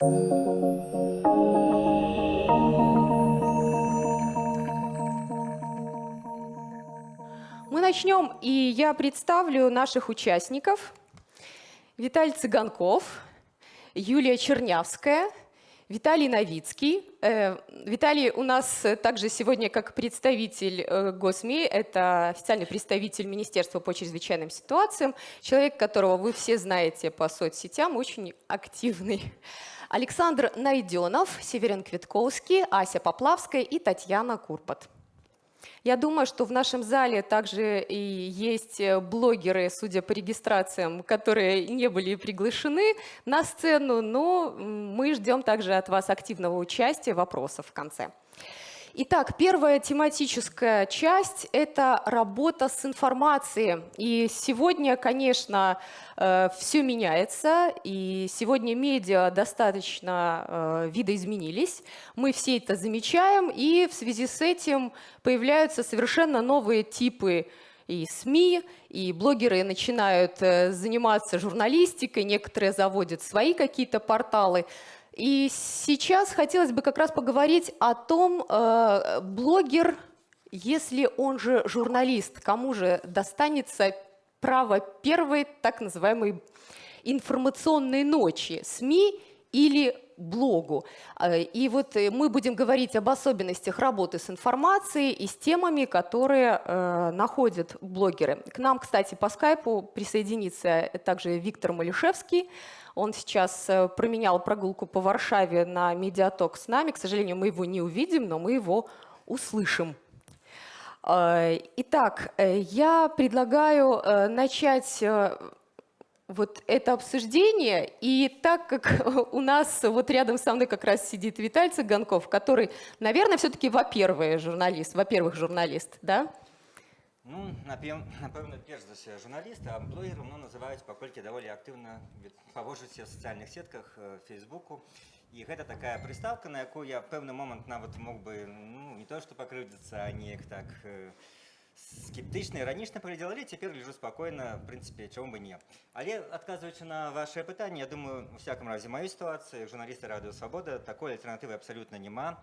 Мы начнем, и я представлю наших участников. Виталий Цыганков, Юлия Чернявская, Виталий Новицкий. Э, Виталий у нас также сегодня как представитель э, ГОСМИ, это официальный представитель Министерства по чрезвычайным ситуациям, человек, которого вы все знаете по соцсетям, очень активный. Александр Найденов, Северин Квитковский, Ася Поплавская и Татьяна Курпат. Я думаю, что в нашем зале также и есть э, блогеры, судя по регистрациям, которые не были приглашены на сцену, но мы ждем также от вас активного участия, вопросов в конце. Итак, первая тематическая часть – это работа с информацией. И сегодня, конечно, э, все меняется, и сегодня медиа достаточно э, видоизменились. Мы все это замечаем, и в связи с этим появляются совершенно новые типы и СМИ, и блогеры начинают э, заниматься журналистикой, некоторые заводят свои какие-то порталы. И сейчас хотелось бы как раз поговорить о том, э, блогер, если он же журналист, кому же достанется право первой так называемой информационной ночи, СМИ или блогу. Э, и вот э, мы будем говорить об особенностях работы с информацией и с темами, которые э, находят блогеры. К нам, кстати, по скайпу присоединится также Виктор Малишевский, он сейчас э, променял прогулку по Варшаве на медиаток с нами. К сожалению, мы его не увидим, но мы его услышим. Э, итак, э, я предлагаю начать вот это обсуждение. И так как у нас вот рядом со мной как раз сидит Виталий Цыганков, который, наверное, все-таки, во-первых, журналист, во-первых, журналист, да? Ну, напэўна, перш за ўсё журналіст, а блогерам ну, называюць паколькі даволі актыўна павожыце в сацыяльных сетках фейсбуку. І гэта такая прыстаўка, на якую я пэўны момант нават мог бы ну, не то што пакрыўдзіцца, а неяк так скептычна і ранішна паглядзела, але цяпер лежу спакойна, в прынцыпе, чаму бы не. Але адказваючы на вашае пытанне, я думаю, у всяком разе маёй сітуацыі журналісты радыё свабода такой альтэрнатывы абсалютна няма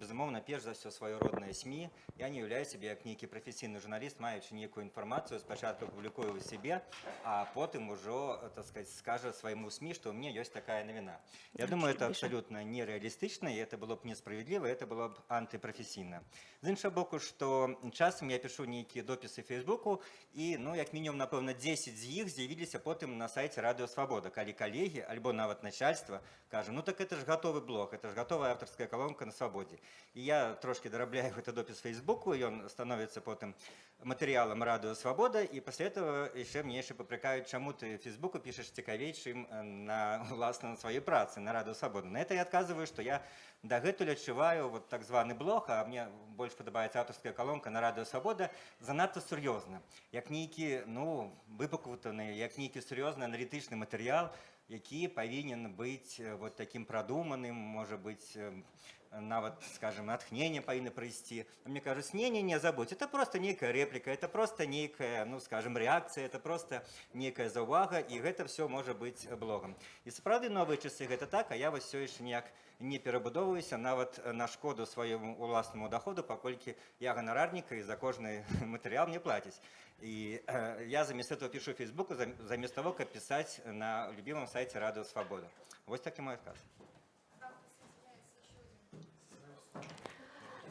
безумоўна перш за ўсё сваё роднае сМ я не ўяўляю сябе як нейкі прафесійны журналіст маючы нейкую інфармацыю спачатку публікую ў сябе а потым ужо так сказать скажа свайму сМ што ў мне ёсць такая навіна я думаю это абсалютна нереалістычна і это было б несправядліва это было б антыпрафесійна з іншага боку што часам я пишу нейкія допісы фейсбуку і ну як мінімум напэўна 10 з іх з'явіліся потым на сайце радыё свабода калі калегі альбо нават начальства кажа ну так это ж гатовы блог это ж гатовая аўтарская калонка на свабодзе І я трошки дарабляю гэты допіс фейсбуку ён становіцца потым матэрыялам радыё свабода і пасля этого яшчэ мне яшчэ папракаюць чаму ты фейсбуку пішаш цікавей чым на уласна на сваёй працы на радыё свабода на это я адказваю што я дагэтуль адчуваю вот так званы блог а мне больш падабаецца аўтарская калонка на радыё свабода занадта сур'ёзна як нейкі ну выпакутаны як нейкі сур'ёзны аналітычны матэрыял які павінен быць вот таким прадуманым можа быць нават скажем натхнение павінны прыйсці мне кажуць не не не забудь это просто нейкая реплика это просто нейкая ну скажем реакция это просто некая заўвага і гэта все можа быть блогом і сапраўды новыя часы гэта так а я вас все яшчэ ніяк не перабудоўваюся нават на шкоду свайму уласнаму доходу паколькі я ганарарніка і за кожны матэрыял мне плаціць і э, я замест этого пишу фейсбуку замест того каб пісаць на любимом сайте радыо свабода вось так і мой адказ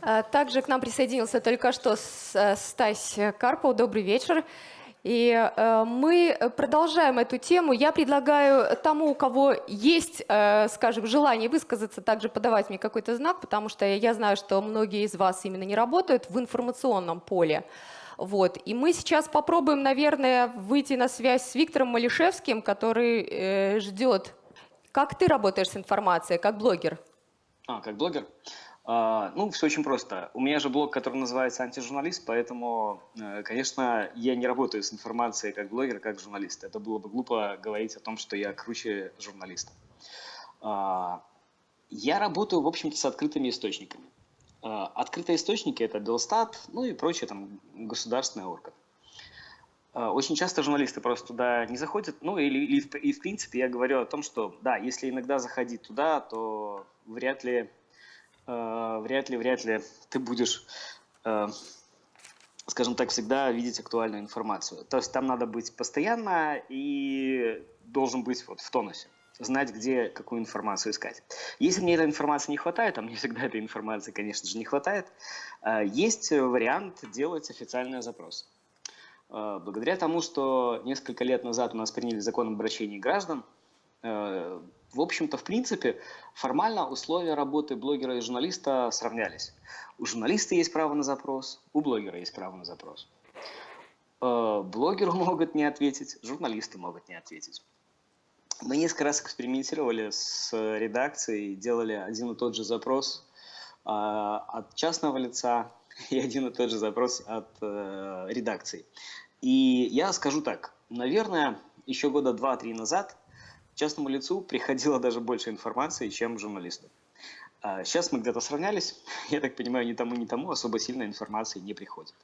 А, также к нам присоединился только что э, Стась Карпов. Добрый вечер. И э, мы продолжаем эту тему. Я предлагаю тому, у кого есть, э, скажем, желание высказаться, также подавать мне какой-то знак, потому что я знаю, что многие из вас именно не работают в информационном поле. Вот. И мы сейчас попробуем, наверное, выйти на связь с Виктором Малишевским, который э, ждет. Как ты работаешь с информацией, как блогер? А, как блогер? А, ну, все очень просто. У меня же блог, который называется «Антижурналист», поэтому, э, конечно, я не работаю с информацией как блогер, как журналист. Это было бы глупо говорить о том, что я круче журналиста. А, я работаю, в общем-то, с открытыми источниками. А, открытые источники – это Белстат, ну и прочие там государственные органы. А, очень часто журналисты просто туда не заходят. Ну, или, или и в принципе я говорю о том, что да, если иногда заходить туда, то вряд ли, э, вряд ли, вряд ли ты будешь, э, скажем так, всегда видеть актуальную информацию. То есть там надо быть постоянно и должен быть вот в тонусе знать, где какую информацию искать. Если мне этой информации не хватает, а мне всегда этой информации, конечно же, не хватает, э, есть вариант делать официальный запрос. Э, Благодаря тому, что несколько лет назад у нас приняли закон об обращении граждан, э, в общем-то, в принципе, формально условия работы блогера и журналиста сравнялись. У журналиста есть право на запрос, у блогера есть право на запрос. Блогеру могут не ответить, журналисты могут не ответить. Мы несколько раз экспериментировали с редакцией, делали один и тот же запрос э, от частного лица и один и тот же запрос от э, редакции. И я скажу так, наверное, еще года два-три назад частному лицу приходило даже больше информации, чем журналисту. А Сейчас мы где-то сравнялись, я так понимаю, ни тому, ни тому особо сильной информации не приходит.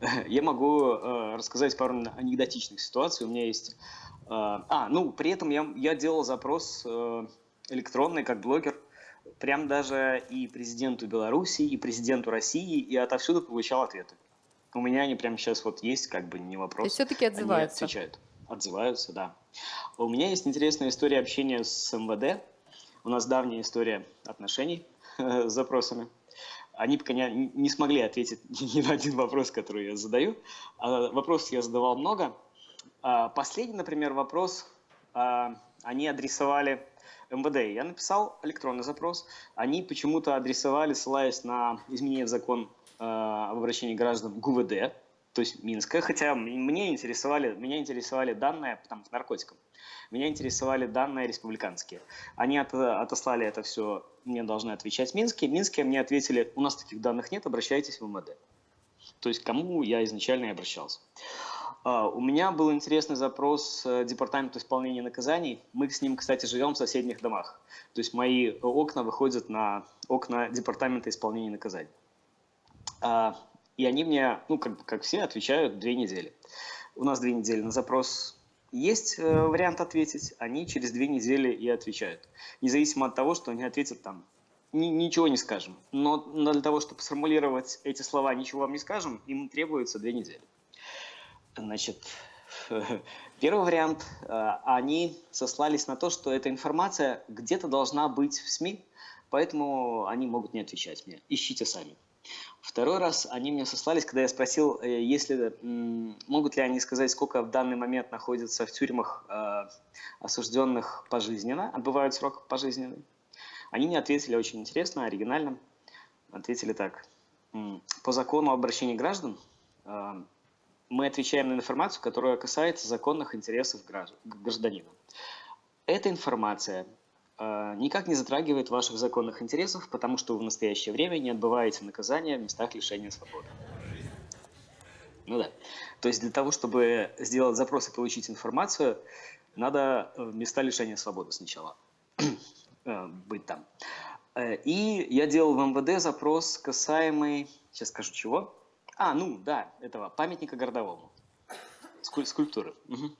Я могу э, рассказать пару анекдотичных ситуаций. У меня есть... э, а, ну, при этом я, я делал запрос э, электронный, как блогер, прям даже и президенту Беларуси, и президенту России, и отовсюду получал ответы. У меня они прямо сейчас вот есть, как бы не вопрос. То есть все-таки Они отзываются. отвечают. Отзываются, да. У меня есть интересная история общения с МВД. У нас давняя история отношений с запросами. Они пока не, не смогли ответить ни на один вопрос, который я задаю. А Вопросов я задавал много. А Последний, например, вопрос а, они адресовали МВД. Я написал электронный запрос. Они почему-то адресовали, ссылаясь на изменение в закон об обращении граждан ГУВД, то есть Минская, хотя мне интересовали, меня интересовали данные там, по наркотикам. Меня интересовали данные республиканские. Они от- отослали это все, мне должны отвечать Минские. Минские мне ответили, у нас таких данных нет, обращайтесь в МВД. То есть кому я изначально и обращался. А, У меня был интересный запрос э, Департаменту исполнения наказаний. Мы с ним, кстати, живем в соседних домах. То есть мои окна выходят на окна Департамента исполнения наказаний. А, И они мне, ну, как, как все, отвечают две недели. У нас две недели на запрос есть э, вариант ответить, они через две недели и отвечают. Независимо от того, что они ответят там, «Ни- ничего не скажем. Но для того, чтобы сформулировать эти слова «ничего вам не скажем», им требуется две недели. Значит, первый вариант, э, они сослались на то, что эта информация где-то должна быть в СМИ, поэтому они могут не отвечать мне. Ищите сами. Второй раз они мне сослались, когда я спросил, э, если могут ли они сказать, сколько в данный момент находится в тюрьмах э, осужденных пожизненно, отбывают срок пожизненный. Они мне ответили очень интересно, оригинально. Ответили так. По закону об граждан э, мы отвечаем на информацию, которая касается законных интересов гражд- гражданина. Эта информация никак не затрагивает ваших законных интересов, потому что вы в настоящее время не отбываете наказание в местах лишения свободы. Ну да. То есть для того, чтобы сделать запрос и получить информацию, надо э, в места лишения свободы сначала э, быть там. Э, И я делал в МВД запрос касаемый, сейчас скажу чего. А, ну да, этого памятника городовому. Скуль- скульптуры. Мгм.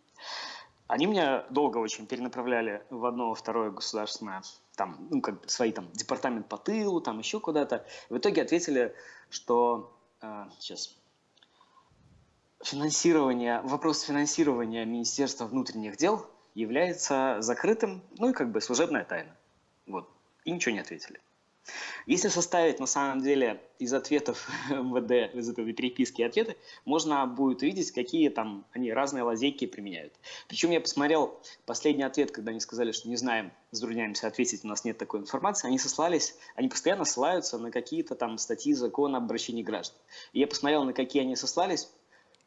Они меня долго очень перенаправляли в одно, второе государственное, там, ну, как бы свои там департамент по тылу, там еще куда-то. В итоге ответили, что э, сейчас финансирование, вопрос финансирования Министерства внутренних дел является закрытым, ну и как бы служебная тайна. Вот. И ничего не ответили. Если составить на самом деле из ответов МВД, из этой переписки ответы, можно будет увидеть, какие там они разные лазейки применяют. Причем я посмотрел последний ответ, когда они сказали, что не знаем, затрудняемся ответить, у нас нет такой информации. Они сослались, они постоянно ссылаются на какие-то там статьи закона об обращении граждан. И я посмотрел, на какие они сослались,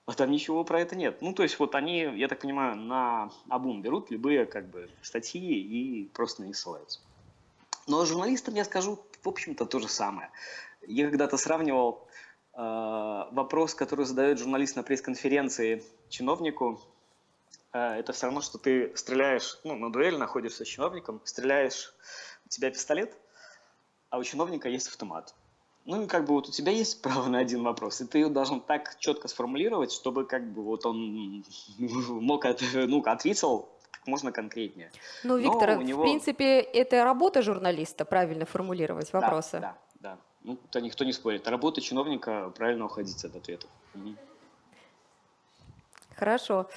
а там ничего про это нет. Ну, то есть вот они, я так понимаю, на обум берут любые как бы статьи и просто на них ссылаются. Но журналистам я скажу, в общем-то, то же самое. Я когда-то сравнивал э, вопрос, который задает журналист на пресс-конференции чиновнику. Э, это все равно, что ты стреляешь, ну, на дуэль находишься с чиновником, стреляешь, у тебя пистолет, а у чиновника есть автомат. Ну и как бы вот у тебя есть право на один вопрос, и ты его должен так четко сформулировать, чтобы как бы вот он мог от, ну, ответил как можно конкретнее. Ну, Виктор, него- в принципе, это работа журналиста, правильно формулировать Да, вопросы. Да, да. Ну, это никто не спорит. Работа чиновника правильно уходить от ответов. Хорошо.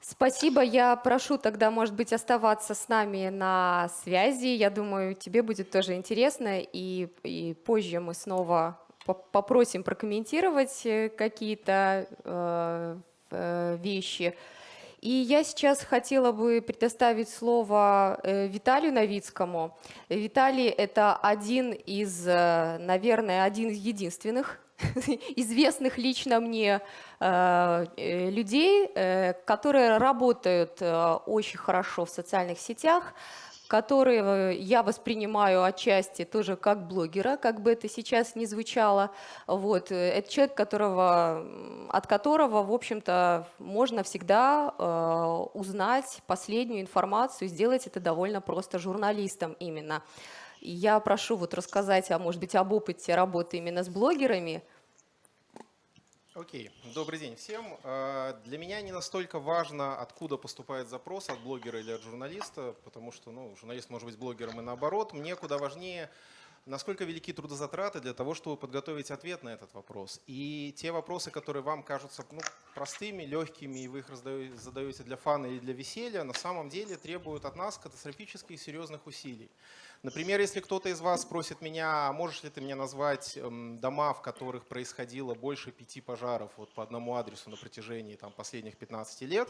Спасибо. Я прошу тогда, может быть, оставаться с нами на связи. Я думаю, тебе будет тоже интересно, и, и позже мы снова по- попросим прокомментировать э, какие-то э, э, вещи. И я сейчас хотела бы предоставить слово э, Виталию Новицкому. Виталий – это один из, э, наверное, один из единственных известных лично мне э, людей, которые работают очень хорошо в социальных сетях, которые я воспринимаю отчасти тоже как блогера, как бы это сейчас ни звучало. Вот. э, Это человек, которого, от которого, в общем-то, можно всегда э, узнать последнюю информацию, сделать это довольно просто журналистом именно. Я прошу вот рассказать, а может быть, об опыте работы именно с блогерами. Окей, добрый день всем. Э, Для меня не настолько важно, откуда поступает запрос, от блогера или от журналиста, потому что ну, журналист может быть блогером и наоборот. Мне куда важнее, насколько велики трудозатраты для того, чтобы подготовить ответ на этот вопрос. И те вопросы, которые вам кажутся ну, простыми, легкими, и вы их задаете для фана или для веселья, на самом деле требуют от нас катастрофических серьезных усилий. Например, если кто-то из вас спросит меня, а можешь ли ты мне назвать эм, дома, в которых происходило больше пяти пожаров вот по одному адресу на протяжении там, последних 15 лет,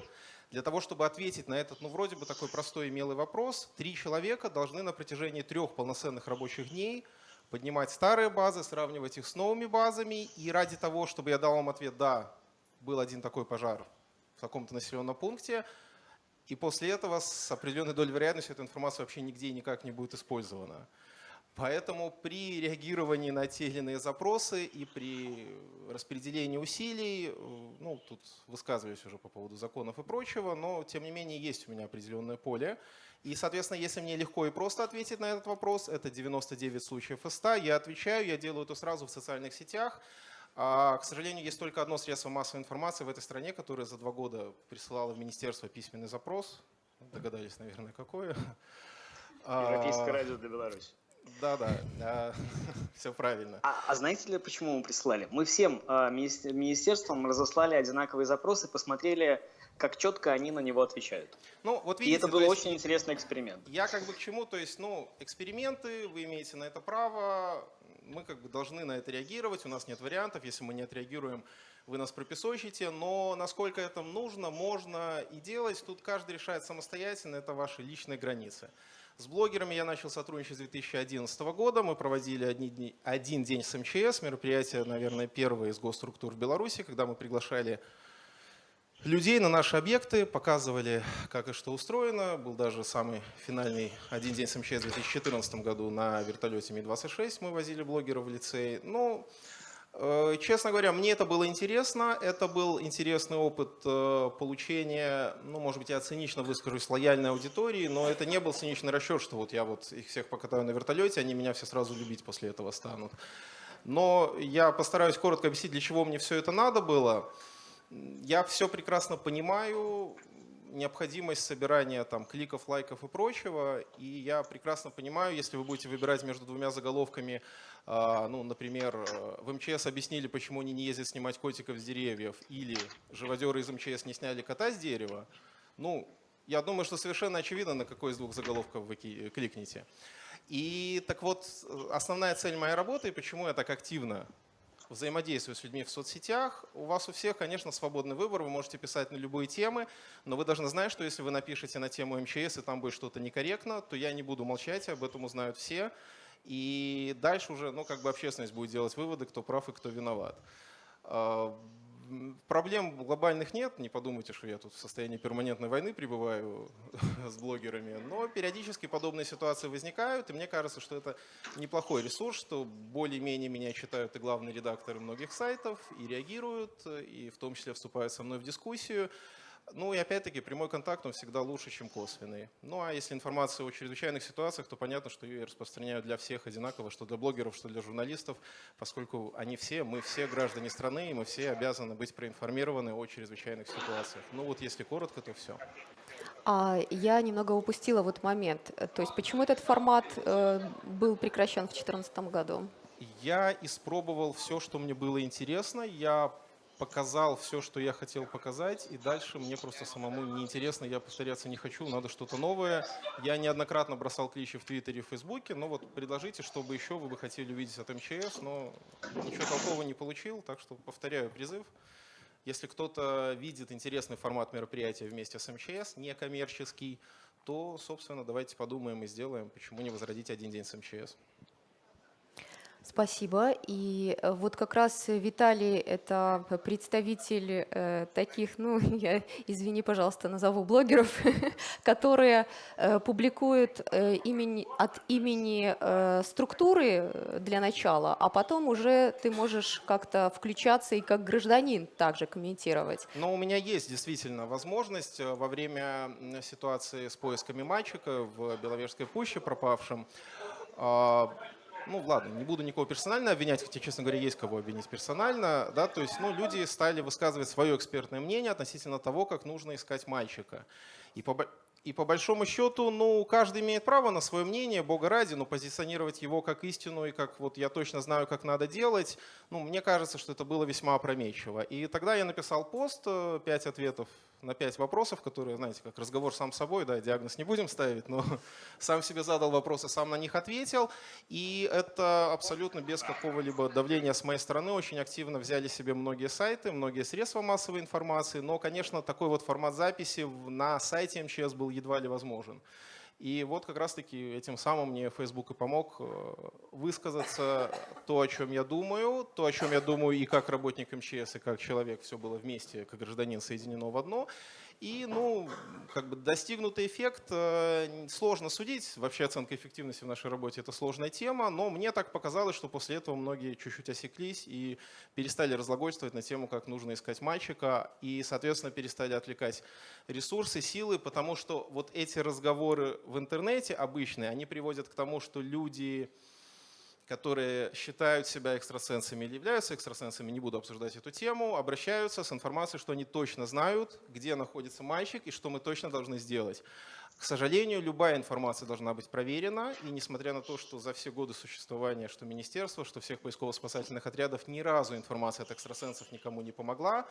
для того, чтобы ответить на этот, ну, вроде бы такой простой и милый вопрос, три человека должны на протяжении трех полноценных рабочих дней поднимать старые базы, сравнивать их с новыми базами, и ради того, чтобы я дал вам ответ «да, был один такой пожар в таком-то населенном пункте», и после этого с определенной долей вероятности эта информация вообще нигде и никак не будет использована. Поэтому при реагировании на те или иные запросы и при распределении усилий, э, ну, тут высказываюсь уже по поводу законов и прочего, но тем не менее есть у меня определенное поле. И, соответственно, если мне легко и просто ответить на этот вопрос, это 99 случаев из 100, я отвечаю, я делаю это сразу в социальных сетях. А, к сожалению, есть только одно средство массовой информации в этой стране, которое за два года присылало в министерство письменный запрос. Догадались, наверное, какое. Европейское А, радио для Беларуси. Да-да, все правильно. А, а знаете ли, почему мы присылали? Мы всем а, министер- министерствам разослали одинаковые запросы, посмотрели, как четко они на него отвечают. Ну, вот И видите, это то был есть очень интересный эксперимент. Я как бы к чему, то есть, ну, эксперименты, вы имеете на это право, мы как бы должны на это реагировать, у нас нет вариантов, если мы не отреагируем, вы нас пропесочите, но насколько это нужно, можно и делать, тут каждый решает самостоятельно, это ваши личные границы. С блогерами я начал сотрудничать с 2011 года. Мы проводили одни дни- один день с МЧС, мероприятие, наверное, первое из госструктур в Беларуси, когда мы приглашали людей на наши объекты, показывали, как и что устроено. Был даже самый финальный один день с МЧС в 2014 году на вертолете Ми-26. Мы возили блогеров в лицей. Ну, э, честно говоря, мне это было интересно. Это был интересный опыт э, получения, ну, может быть, я цинично выскажусь, лояльной аудитории, но это не был циничный расчет, что вот я вот их всех покатаю на вертолете, они меня все сразу любить после этого станут. Но я постараюсь коротко объяснить, для чего мне все это надо было. Я все прекрасно понимаю, необходимость собирания там, кликов, лайков и прочего. И я прекрасно понимаю, если вы будете выбирать между двумя заголовками, а, ну, например, э, в МЧС объяснили, почему они не ездят снимать котиков с деревьев, или живодеры из МЧС не сняли кота с дерева, ну, я думаю, что совершенно очевидно, на какой из двух заголовков вы ки- кликнете. И так вот, э, основная цель моей работы, и почему я так активно взаимодействую с людьми в соцсетях. У вас у всех, конечно, свободный выбор, вы можете писать на любые темы, но вы должны знать, что если вы напишете на тему МЧС и там будет что-то некорректно, то я не буду молчать, об этом узнают все. И дальше уже, ну, как бы общественность будет делать выводы, кто прав и кто виноват. Проблем глобальных нет, не подумайте, что я тут в состоянии перманентной войны пребываю с блогерами, но периодически подобные ситуации возникают, и мне кажется, что это неплохой ресурс, что более-менее меня читают и главные редакторы многих сайтов, и реагируют, и в том числе вступают со мной в дискуссию. Ну и опять-таки прямой контакт, он всегда лучше, чем косвенный. Ну а если информация о чрезвычайных ситуациях, то понятно, что ее распространяют для всех одинаково, что для блогеров, что для журналистов, поскольку они все, мы все граждане страны, и мы все обязаны быть проинформированы о чрезвычайных ситуациях. Ну вот если коротко, то все. А я немного упустила вот момент. То есть почему этот формат э, был прекращен в 2014 году? Я испробовал все, что мне было интересно. Я показал все, что я хотел показать, и дальше мне просто самому неинтересно, я повторяться не хочу, надо что-то новое. Я неоднократно бросал кличи в Твиттере и Фейсбуке, но вот предложите, чтобы еще вы бы хотели увидеть от МЧС, но ничего толкового не получил, так что повторяю призыв. Если кто-то видит интересный формат мероприятия вместе с МЧС, некоммерческий, то, собственно, давайте подумаем и сделаем, почему не возродить один день с МЧС. Спасибо. И э, вот как раз Виталий – это представитель э, таких, ну, я, извини, пожалуйста, назову блогеров, которые э, публикуют э, имени, от имени э, структуры э, для начала, а потом уже ты можешь как-то включаться и как гражданин также комментировать. Но у меня есть действительно возможность э, во время ситуации с поисками мальчика в Беловежской пуще пропавшим. Ну ладно, не буду никого персонально обвинять, хотя, честно говоря, есть кого обвинить персонально. Да, то есть ну, люди стали высказывать свое экспертное мнение относительно того, как нужно искать мальчика. И по, и по большому счету, ну, каждый имеет право на свое мнение, бога ради, но позиционировать его как истину и как вот я точно знаю, как надо делать, ну, мне кажется, что это было весьма опрометчиво. И тогда я написал пост, э, пять ответов на пять вопросов, которые, знаете, как разговор сам с собой, да, диагноз не будем ставить, но сам себе задал вопросы, сам на них ответил. И это абсолютно без какого-либо давления с моей стороны. Очень активно взяли себе многие сайты, многие средства массовой информации. Но, конечно, такой вот формат записи на сайте МЧС был едва ли возможен. И вот как раз-таки этим самым мне Facebook и помог э, высказаться то, о чем я думаю, то, о чем я думаю и как работник МЧС, и как человек, все было вместе, как гражданин соединено в одно. И, ну, как бы достигнутый эффект э, сложно судить. Вообще оценка эффективности в нашей работе – это сложная тема, но мне так показалось, что после этого многие чуть-чуть осеклись и перестали разглагольствовать на тему, как нужно искать мальчика, и, соответственно, перестали отвлекать ресурсы, силы, потому что вот эти разговоры в интернете обычные, они приводят к тому, что люди которые считают себя экстрасенсами или являются экстрасенсами, не буду обсуждать эту тему, обращаются с информацией, что они точно знают, где находится мальчик и что мы точно должны сделать. К сожалению, любая информация должна быть проверена, и несмотря на то, что за все годы существования что министерства, что всех поисково-спасательных отрядов ни разу информация от экстрасенсов никому не помогла,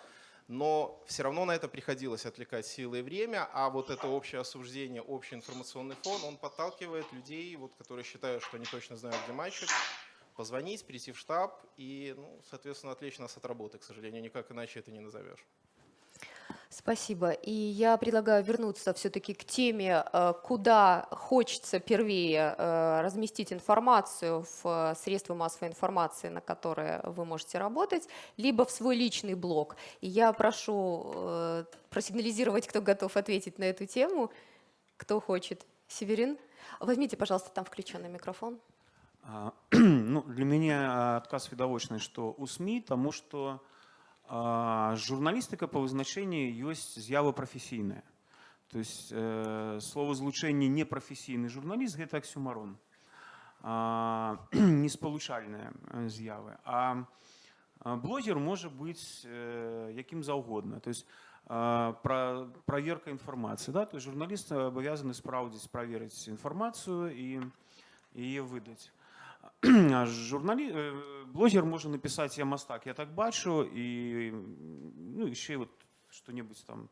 но все равно на это приходилось отвлекать силы и время, а вот это общее осуждение, общий информационный фон, он подталкивает людей, вот, которые считают, что они точно знают, где мальчик, позвонить, прийти в штаб и, ну, соответственно, отвлечь нас от работы, к сожалению, никак иначе это не назовешь. Спасибо. И я предлагаю вернуться все-таки к теме, э, куда хочется первее э, разместить информацию в э, средства массовой информации, на которые вы можете работать, либо в свой личный блог. И я прошу э, просигнализировать, кто готов ответить на эту тему, кто хочет. Северин, возьмите, пожалуйста, там включенный микрофон. А, Ну, для меня отказ відавочны, што ў СМІ, таму што а, журналістыка па вызначэнні ёсць з'ява прафесійная. То есть э, словазлучэнне непрафесійны журналіст гэта аксюмарон, а, неспалучальная э, з'явы. А а, блогер можа быць э, якім заўгодна. То есть а, пра, праверка інфармацыі. Да? То есть журналіст абавязаны спраўдзіць праверыць інфармацыю і яе выдаць. А журналі... э, блогер можа напісаць я мастак я так бачу і ну, яшчэ вот што-небудзь там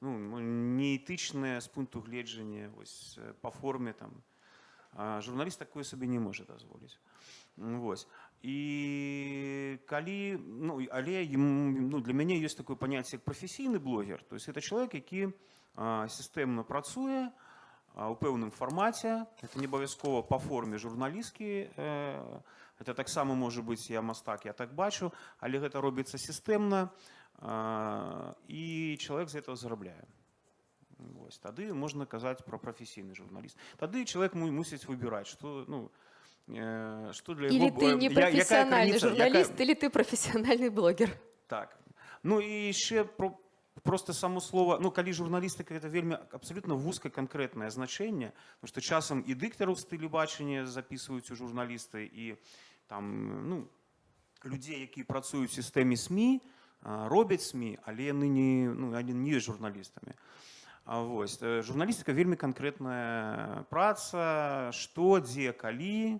ну, неэтычнае з пункту гледжання вось, э, па форме там а журналіст такое сабе не можа дазволіць Вось. І калі ну, і- але ім, ну, для мяне ёсць такое паняцце як прафесійны блогер то есть это чалавек які а, сістэмна працуе а, у пэўным фармаце это не абавязкова па форме журналісткі э, это таксама можа быць я мастак я так бачу але гэта робіцца сістэмна а, і чалавек з этого зарабляе Вось, тады можна казаць пра прафесійны журналіст тады чалавек му- мусіць выбіраць што ну э, што для Или яго ты бо- не я- якая профессиональный граніца- журналист, якая- или ты профессиональный блогер. так ну і яшчэ про просто само слово ну калі журналістыка это вельмі абсолютно вузка канкрэтнае значэнне потому что часам і дыктараў стылі бачання записываюць у журналісты і там ну людзей якія працуюць у сістэме сМ а, робяць сМ але яны не ну они не журналістамі вось э, журналістыка вельмі канкрэтная праца што дзе калі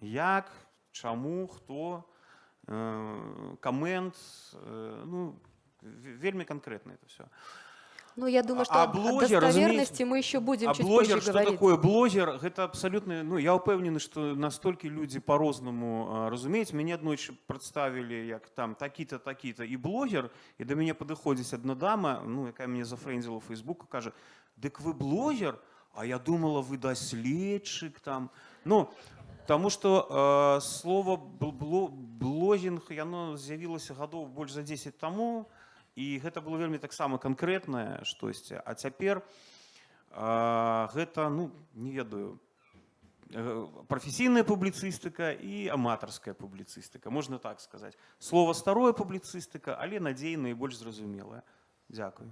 як чаму хто э, камент э, ну ве- вельмі канкрэтна это все Ну, я думаю, что А о- о блогер, достоверности мы еще будем а чуть блогер позже что говорить. такое блогер гэта абсалютна ну я ўпэўнены што настолькі людзі по-рознаму а, разумеюць мяне аднойчы прадставілі як там такі-то такі-то і блогер і да мяне падыходзіць адна дама ну якая мяне зафрэндзіла у фейсбуку кажа дык вы блогер а я думала вы даследчык там ну Таму што э, слова бл- бло- блогінг яно з'явілася гадоў больш за 10 таму і гэта было вельмі таксама канкрэтнае штосьці а цяпер э, гэта ну не ведаю э, прафесійная публіцыстыка і аматарская публіцыстыка можна так сказаць слова старое публіцыстыка але надзейная і больш зразумелая Дзякую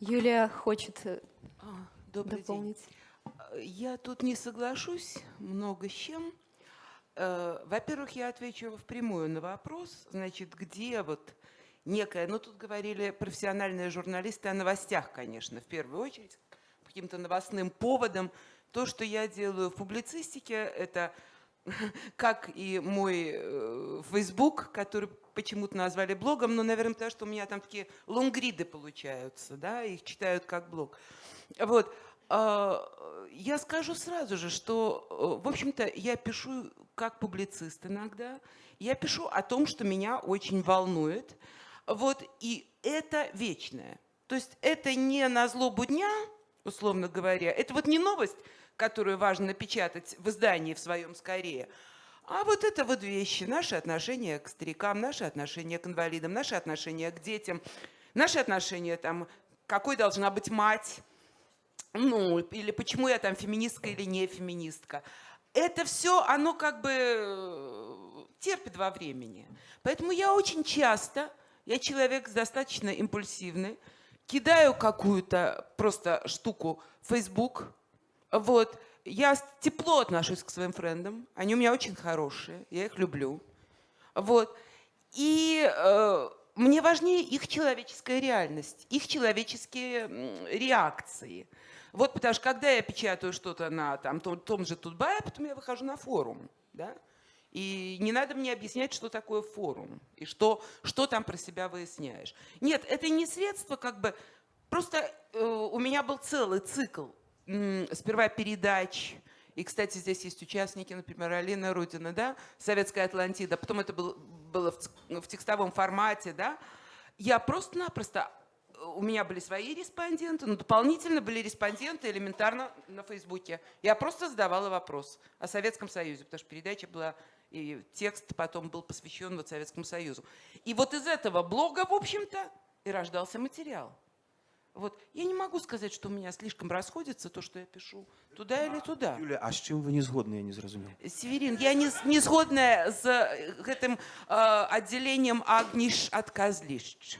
Юлия хочет э, А, Добрый день. дополнить. Э, Я тут не соглашусь много с чем. Э, Во-первых, я отвечу впрямую на вопрос, значит, где вот некая, ну тут говорили профессиональные журналисты о новостях, конечно, в первую очередь, каким-то новостным поводам. То, что я делаю в публицистике, это как и мой э, Facebook, который почему-то назвали блогом, но, наверное, потому что у меня там такие лонгриды получаются, да, их читают как блог. Вот. а, Я скажу сразу же, что, э, в общем-то, я пишу как публицист иногда. Я пишу о том, что меня очень волнует. Вот, и это вечное. То есть это не на злобу дня, условно говоря. Это вот не новость, которую важно напечатать в издании в своем скорее, а вот это вот вещи. Наши отношения к старикам, наши отношения к инвалидам, наши отношения к детям, наши отношения там, какой должна быть мать, ну, или почему я там феминистка или не феминистка. Это все, оно как бы э, терпит во времени. Поэтому я очень часто, я человек достаточно импульсивный, кидаю какую-то просто штуку в Facebook, вот, я тепло отношусь к своим френдам, они у меня очень хорошие, я их люблю, вот, и э, мне важнее их человеческая реальность, их человеческие реакции. Вот потому что когда я печатаю что-то на там, том, том же Тутбае, потом я выхожу на форум. Да? И не надо мне объяснять, что такое форум и что, что там про себя выясняешь. Нет, это не средство, как бы. Просто э, у меня был целый цикл. М, Сперва передач. И, кстати, здесь есть участники, например, Алина Рудина, да, Советская Атлантида. Потом это был- было в, в текстовом формате, да. Я просто-напросто у меня были свои респонденты, но дополнительно были респонденты элементарно на Фейсбуке. Я просто задавала вопрос о Советском Союзе, потому что передача была, и текст потом был посвящен вот Советскому Союзу. И вот из этого блога, в общем-то, и рождался материал. Вот. Я не могу сказать, что у меня слишком расходится то, что я пишу туда или туда. Юля а з чым вы не згодны я не зразумеў Северин, я не, не згодная з э, гэтым э, аддзяленнем агніш ад казлішч.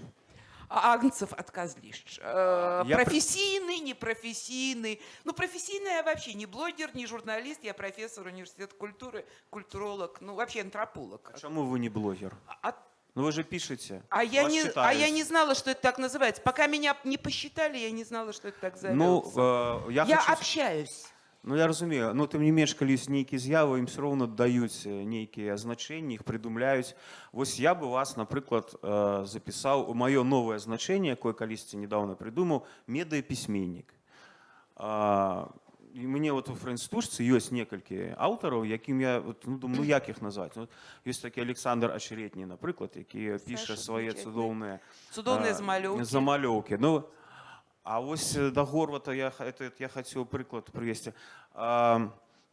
А, Агнцев от козлищ. Э, Я пр- профессийный, непрофессийный. Ну, профессийный я вообще не блогер, не журналист, я профессор университета культуры, культуролог, ну, вообще антрополог. А чаму вы не блогер А, ну вы же пишете а я не, а я не знала, что это так называется. Пока меня не посчитали, я не знала, что это так зовется. ну э, я, я хочу... общаюсь. Ну я разумею ну тым не менш калі ёсць нейкія з'явы ім все роўно даюць э, нейкія значэнні іх прыдумляюць вось я бы вас напрыклад э, запісаў у маё новае значэнне якое калісьці недавно прыдумаў медыапісьменнік А, і мне вот у фрэнстужцы ёсць некалькі аўтараў якім я вот, ну, думаю ну, як іх назваць ну, ёсць такі александр ачеретні напрыклад які піша Саша свае замечательный. цудоўныя Цудоўныя а, замалёўкі. замалёўкі ну а вось э, да горвата я ха- это, я хацеў прыклад прывесці а,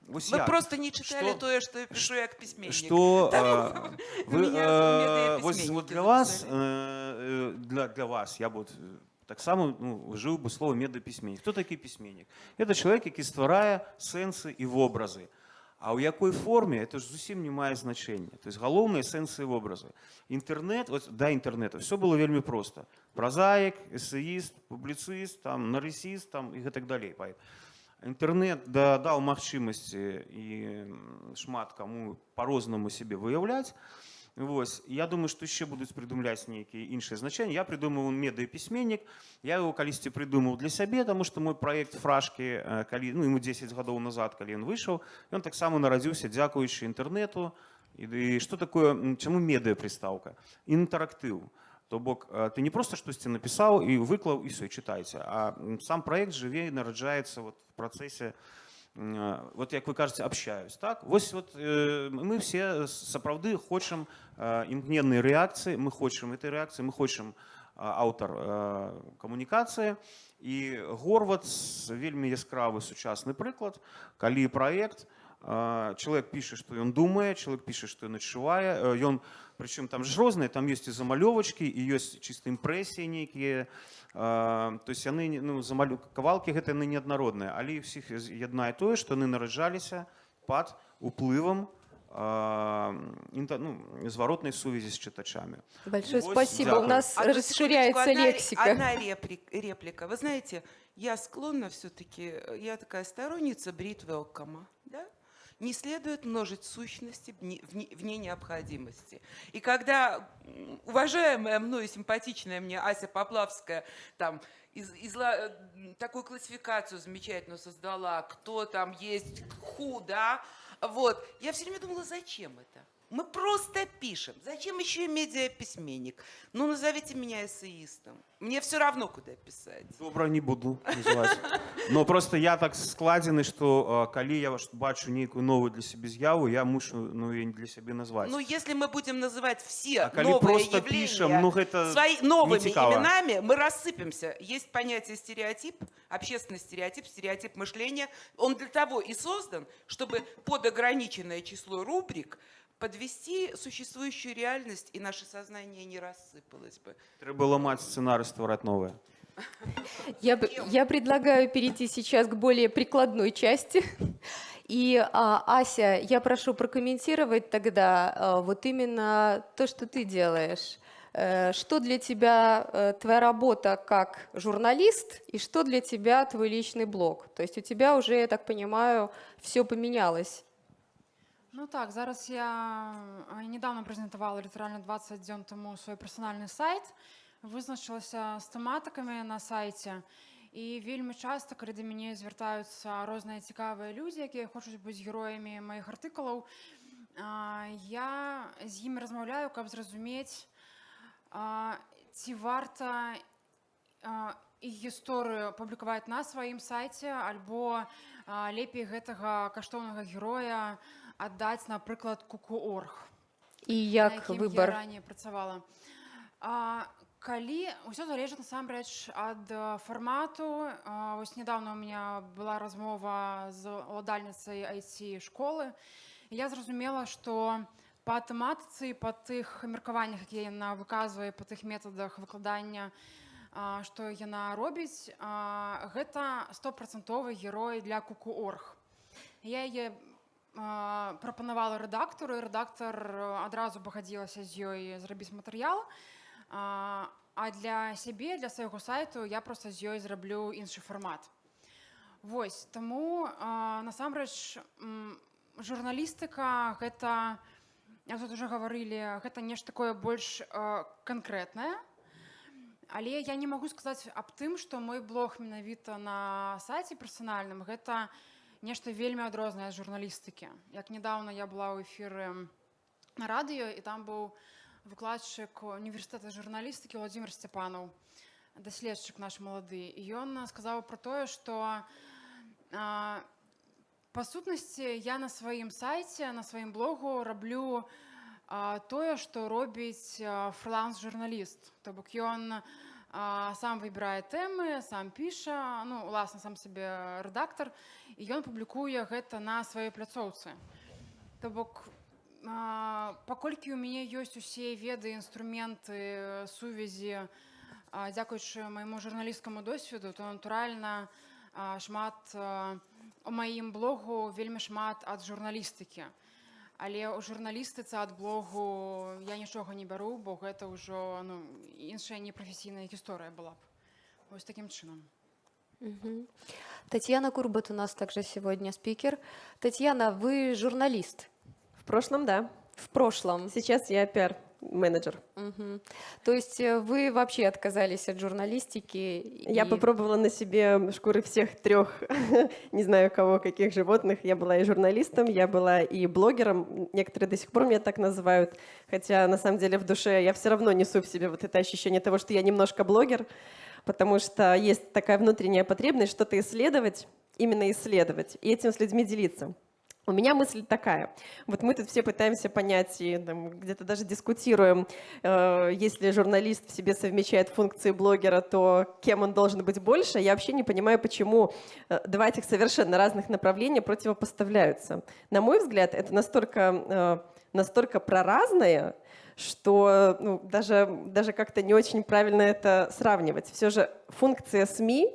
вось Вы як? просто не читали Что- то, что я пишу як письменник. что Да, э, ну, вы меня э, медиаписьменники вось вот для вас записали. э, э, для для вас я вот э, таксама ну, жыў бы слово медапісьменнік хто такі пісьменнік это чалавек які стварае сэнсы і вобразы А ў якой форме это ж зусім не мае значэння то есть галоўныя сэнсы вобразы інтэрнет вот да інтэрнета все было вельмі проста празаік эсеіст публіцыст там нарысіст там і гэтак далей паэт інтэрнет да, даў магчымасці і м, шмат каму по-рознаму сябе выяўляць Вось я думаю што яшчэ будуць прыдумляць нейкія іншыя значэнні я прыдумаў медыяпісьменнік я его калісьці прыдумаў для сябе тому што мой праект фражкі э, калі ну ему 10 гадоў назад калі ён выйшаў ён таксама нарадзіўся дзякуючы інтэрнету і, і што такое м, чаму медыа прыстаўка інтэрактыў то бок э, ты не просто штосьці напісаў і выклаў і все чытайце а м, сам праект жыве і нараджаецца вот в працэсе М, вот як вы кажаце общаюсь так вось вот э, мы все сапраўды хочам э, імкненнай рэакцыі мы хочам этой рэакцыі мы хочам а, аўтар э, камунікацыі і горвац вельмі яскравы сучасны прыклад калі праект э, чалавек піша што ён думае чалавек піша што ён адчувае э, ён прычым там ж розныя там ёсць і замалёвачкі і ёсць чыста імпрэсіі нейкія А, то есть яны не- ну, замалю кавалкі гэта яны неаднародныя але іх всіх з- яднае тое што яны нараджаліся пад уплывам а, інта- ну, зваротнай сувязі з чытачамі Большое Вот, спасибо. У дякую. нас Одну расширяется секундочку, одна ре- лексика. Одна реплик- реплика. Вы знаете, я склонна все-таки, я такая сторонница брит велкома, да? Не следует множить сущности вне, необходимости. И когда уважаемая мною симпатичная мне Ася Поплавская там из, изла- э, такую классификацию замечательную создала, кто там есть ху, да, вот, я все время думала, зачем это? Мы просто пишем. Зачем еще и медиаписьменник? Ну, назовите меня эссеистом. Мне все равно, куда писать. добра не буду называць но просто я так складзены што а, калі я ваш- бачу нейкую новую для сябе з'яву я мушу ну і для сябе назваць Ну, если мы будем называть все А коли новые просто явления пишем, ну, это свои, новыми нецікава. именами, мы рассыпемся. Есть понятие стереотип, общественный стереотип, стереотип мышления. Он для того и создан, чтобы под ограниченное число рубрик подвести существующую реальность, и наше сознание не рассыпалось бы. трэба ламаць сцэнары ствараць новае Я, б- я предлагаю перейти сейчас к более прикладной части. И, а, Ася, я прошу прокомментировать тогда а, вот именно то, что ты делаешь. Э, Что для тебя э, твоя работа как журналист и что для тебя твой личный блог? То есть у тебя уже, я так понимаю, все поменялось. Ну так, зараз я недавно презентувала літерально 20 дзён тому свой персональны сайт, вызначылася з тэматыкамі на сайце. І вельмі часта, калі да мяне звяртаюцца розныя цікавыя людзі, якія хочуць быць героямі маіх артыкулаў, я з імі размаўляю, каб зразумець, ці варта іх гісторыю публікаваць на сваім сайце альбо лепей гэтага каштоўнага героя аддаць напрыклад куку.орг И на як якім выбор? я раней працавала а, калі ўсё залежыць насамрэч ад э, фармату а, вось недавно у меня была размова з уладальніцай IT школы і я зразумела што па тэматыцы па тых меркаваннях якія яна выказвае па тых метадах выкладання а, што яна робіць а, гэта стопрацэнтовы герой для куку.орг я яе а, прапанавала рэдактару рэдактар э, адразу пагадзілася з ёй зрабіць матэрыял а, а для сябе для свайго сайту я проста з ёй зраблю іншы фармат Вось таму насамрэч журналістыка гэта як тут уже гаварылі гэта нешта такое больш э, канкрэтнае але я не магу сказаць аб тым што мой блог менавіта на сайце персанальным гэта нешта вельмі адрознае ад журналістыкі. Як недавно я была ў эфіры на радыё і там быў выкладчык універсітэта журналістыкі владимир сцяпанаў даследчык наш малады. І ён сказаў пра тое што а, па сутнасці я на сваім сайце на сваім блогу раблю а, тое што робіць а, фрыланс-журналіст. То бок ён а, сам выбірае тэмы сам піша ну уласна сам сабе рэдактар і ён публікуе гэта на сваёй пляцоўцы то бок а, паколькі ў мяне ёсць усе веды інструменты сувязі а, дзякуючы майму журналісцкаму досведу то натуральна а, шмат а, у маім блогу вельмі шмат ад журналістыкі. Але ў журналістыцы ад блогу я нічога не бяру, бо гэта ўжо ну, іншая непрафесійная гісторыя была б. Вось такім чынам. Мгм. Татьяна Курбат у нас также сегодня спикер. Татьяна, вы журналист В прошлом, да. в прошлом. Сейчас я пиар-менеджер. Мгм. То есть э, вы вообще отказались от журналистики? Я и- попробовала на себе шкуры всех трех, не знаю кого, каких животных. Я была и журналистом, я была и блогером. Некоторые до сих пор меня так называют. Хотя на самом деле в душе я все равно несу в себе вот это ощущение того, что я немножко блогер, потому что есть такая внутренняя потребность что-то исследовать, именно исследовать, и этим с людьми делиться. У меня мысль такая. Вот мы тут все пытаемся понять и где-то даже дискутируем, э, если журналист в себе совмещает функции блогера, то кем он должен быть больше. Я вообще не понимаю, почему э, два этих совершенно разных направления противопоставляются. На мой взгляд, это настолько, э, настолько проразное, что ну, даже, даже как-то не очень правильно это сравнивать. Все же функция СМИ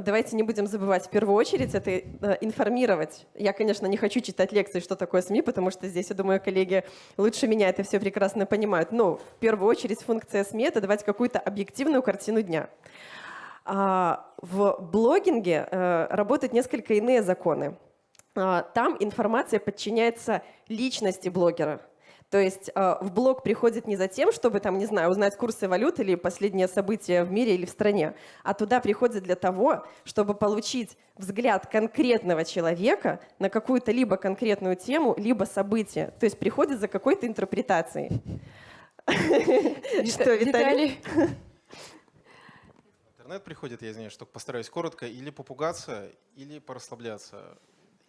Давайте не будем забывать, в первую очередь, это э, информировать. Я, конечно, не хочу читать лекции, что такое СМИ, потому что здесь, я думаю, коллеги лучше меня это все прекрасно понимают. Но в первую очередь функция СМИ — это давать какую-то объективную картину дня. А, в блогинге э, работают несколько иные законы. А, Там информация подчиняется личности блогера. То есть э, в блог приходит не за тем, чтобы там, не знаю, узнать курсы валют или последние события в мире или в стране, а туда приходит для того, чтобы получить взгляд конкретного человека на какую-то либо конкретную тему, либо событие. То есть приходит за какой-то интерпретацией. Что, Виталий? Интернет приходит, я извиняюсь, только постараюсь коротко, или попугаться, или порасслабляться.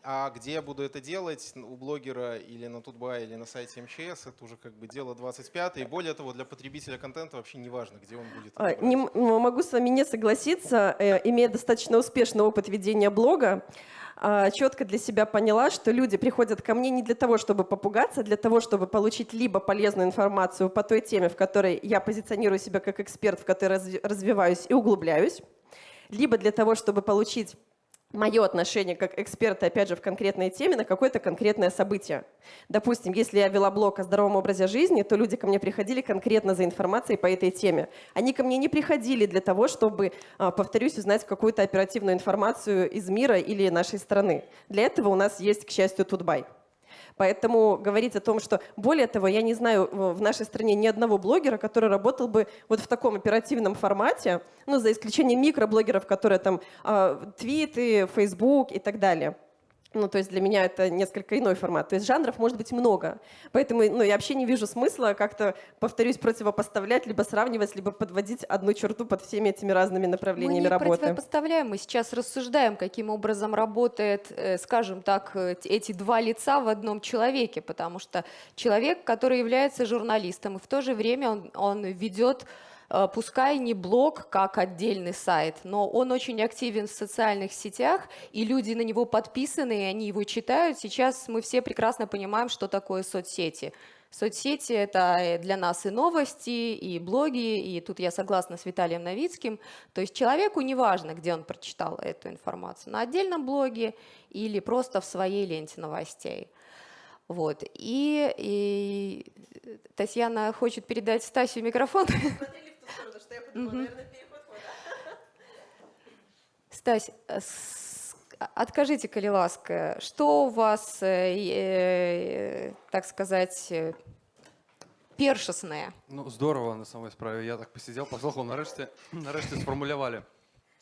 А где я буду это делать, у блогера или на Тутбай, или на сайте МЧС, это уже как бы дело 25 И более того, для потребителя контента вообще не важно, где он будет. А, не могу с вами не согласиться. Э, Имея достаточно успешный опыт ведения блога, а, четко для себя поняла, что люди приходят ко мне не для того, чтобы попугаться, а для того, чтобы получить либо полезную информацию по той теме, в которой я позиционирую себя как эксперт, в которой разви- развиваюсь и углубляюсь, либо для того, чтобы получить мое отношение как эксперта, опять же, в конкретной теме на какое-то конкретное событие. Допустим, если я вела блог о здоровом образе жизни, то люди ко мне приходили конкретно за информацией по этой теме. Они ко мне не приходили для того, чтобы, а, повторюсь, узнать какую-то оперативную информацию из мира или нашей страны. Для этого у нас есть, к счастью, Тутбай. Поэтому говорить о том, что... Более того, я не знаю в нашей стране ни одного блогера, который работал бы вот в таком оперативном формате, ну, за исключением микроблогеров, которые там а, твиты, Facebook и так далее. Ну, то есть для меня это несколько иной формат. То есть жанров может быть много. Поэтому ну, я вообще не вижу смысла как-то, повторюсь, противопоставлять, либо сравнивать, либо подводить одну черту под всеми этими разными Мы направлениями не работы. противопоставляем, мы сейчас рассуждаем, каким образом работает, э, скажем так, э, эти два лица в одном человеке, потому что человек, который является журналистом, и в то же время он, он ведет пускай не блог как отдельный сайт, но он очень активен в социальных сетях, и люди на него подписаны, и они его читают. Сейчас мы все прекрасно понимаем, что такое соцсети. Соцсети — это э, для нас и новости, и блоги, и тут я согласна с Виталием Новицким. То есть человеку не важно, где он прочитал эту информацию, на отдельном блоге или просто в своей ленте новостей. Вот. И, и Татьяна хочет передать Стасю микрофон Мгм. Стась, э, с- а- откажите, коли ласка, что у вас, э, э, так сказать, э, першасне? Ну, здорово на самой справе. Я так посидел, послухав, нарешті, нарешті сформулювали.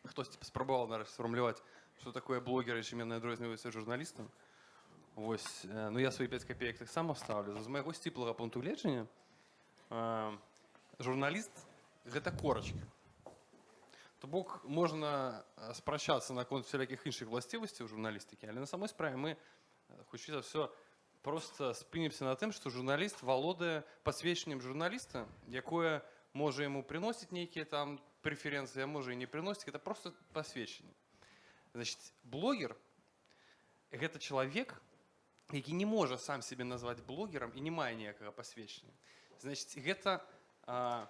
Хтось типу, спробував нарешті сформулювати, що таке блогери, чим я відрізняюся журналістом. Ось, е, ну я свої 5 копійок так само ставлю. З моєго стіплого пункту гледження, е, журналіст – це корочка. То бок можна е, спрощатися на конт всіляких інших властивостей у журналістики, але на самой справі ми, е, хоч за все, просто спинімся на тим, що журналіст володає посвідченням журналіста, яке може йому приносити некие там преференції, а може і не приносити, це просто посвідчення. Значить, блогер – це чоловік, який не може сам себе назвати блогером і не має ніякого посвідчення. Значить, це а,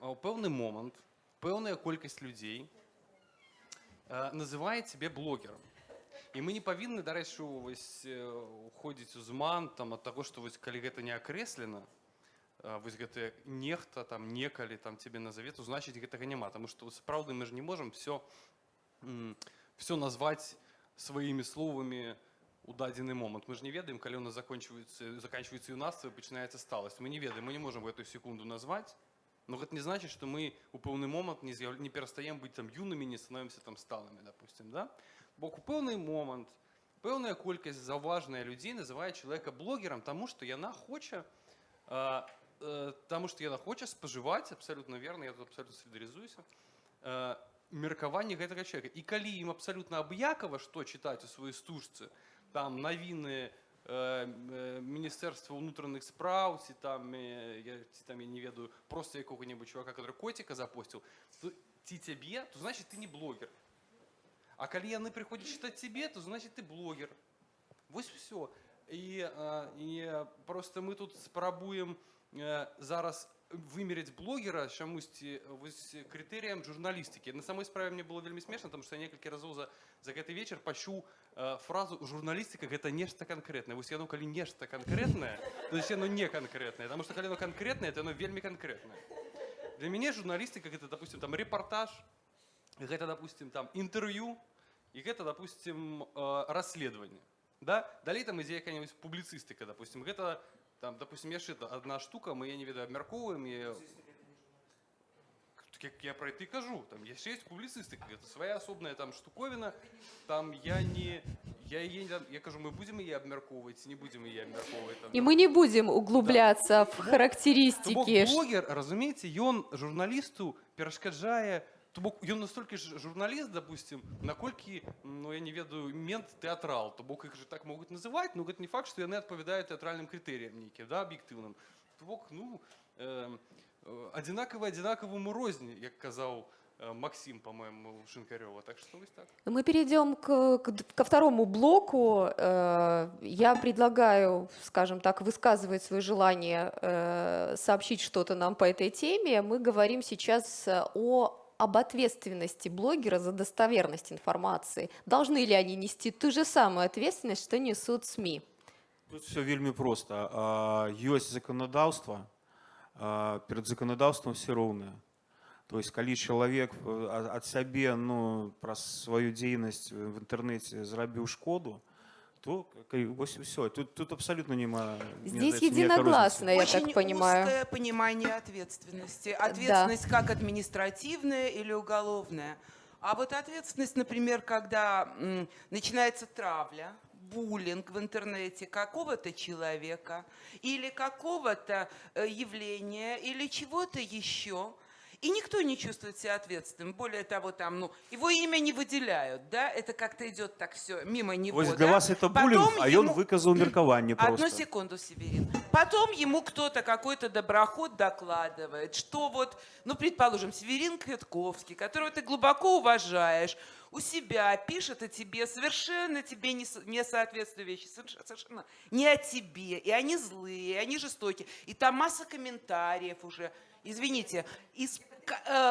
у певний момент певна кількість людей а, називає себе блогером. і мы не павінны дарэчы вось э, уходзіць у зман там ад таго што вось калі гэта не акрэслена а, вось гэты нехта там некалі там тебе назаве то значыць гэтага няма тому что сапраўды мы ж не можем все все назваць сваімі словамі у дадзены момант мы ж не ведаем калі у нас закончваецца заканчивается юнацтва пачынаецца сталасць мы не ведаем мы не можем в эту секунду назваць но гэта не значит что мы у пэўны момант не з'яв... не перастаем быць там юнымі не становимся там сталымі допустим да бок у пэўны момант пэўная колькасць заўважная людзей называе чалавека блогерам тому что яна хоча а, а, тому что яна хоча спажываць абсолютно верно я тут абсолютно солідарызуюся меркаванне гэтага человека і калі ім абсолютно аб'якова што чытаць у сваёй стужцы там навіны міністэрства ўнутраных спраў ці там э, я, ці там я не ведаю просто якога-небудзь чувака который коціка запусціў ці цябе то значит ты не блогер а калі яны прыходзяць чытаць цябе то значит ты блогер вось все і, і просто мы тут спрабуем э, зараз вымерыць блогера чамусьці вось крытэрыям журналістыкі на самой справе мне было вельмі смешна там што я некалькі разоў за за гэты вечар пачуў э, фразу журналістыка гэта нешта канкрэтнае вось яно калі нешта канкрэтнае то есть яно не канкрэтнае потому что калі оно канкрэтнае то яно вельмі канкрэтнае для мяне журналістыка гэта допустим там рэпартаж гэта допустим там інтэрв'ю і гэта допустим э, расследаванне да далей там ідзе якая-нибудь публіцыстыка допустим гэта там, допустим, яшчэ одна штука, мы я не ведаю абмяркоўваем і як я про это и кажу, там яшчэ есть публіцыстыка, это своя асобная там штуковина, там я не я, я, я кажу, мы будем яе абмяркоўваць, не будем яе абмяркоўваць. Там, И мы не будем углубляться в То бок характеристики. блогер, разумееце, ён журналісту перашкаджае то бок ён настолькі ж журналіст допустим наколькі ну я не ведаю мент тэатрал то бок іх же так могуць называць но гэта не факт што яны адпавядаюць тэатральным крытэрыям нейкім да аб'ектыўным то бок ну э, адзінакавы адзінакаваму розні як казаў э, Максим, по-моему, Шинкарева. Так что вот так. Мы перейдем к, к- ко второму блоку. Э, Я предлагаю, скажем так, высказывать свое желание э, сообщить что-то нам по этой теме. Мы говорим сейчас э, о об ответственности блогера за достоверность информации. Должны ли они нести ту же самую ответственность, что несут СМИ? Тут все вельмі просто. А, Ёсць заканадаўства, а, перад заканадаўствам все роўныя. То есть калі чалавек э, а- ад сябе ну, праз сваю дзейнасць в інтэрнэце зрабіў шкоду, то ка- вось і ўсё. Тут, тут абсолютно няма мне Здесь здаецца, ніякай единогласно, я Очень так понимаю. узкое понимание ответственности. Ответственность как административная или уголовная. А вот ответственность, например, когда м, начинается травля, буллинг в интернете какого-то человека или какого-то э, явления или чего-то еще, и никто не чувствует себя ответственным. Более того, там, ну, его имя не выделяют, да, это как-то идет так все мимо него. Для да? вас это Потом буллинг, а ён ему- выказаў меркаванне Одну просто. секунду, Северин. Потом ему кто-то, какой-то доброход докладывает, что вот, ну, предположим, Северин Квитковский, которого ты глубоко уважаешь, у себя пишет о тебе совершенно тебе не, не соответствующие вещи, соверш- совершенно не о тебе, и они злые, и они жестокие, и там масса комментариев уже. Извините, из-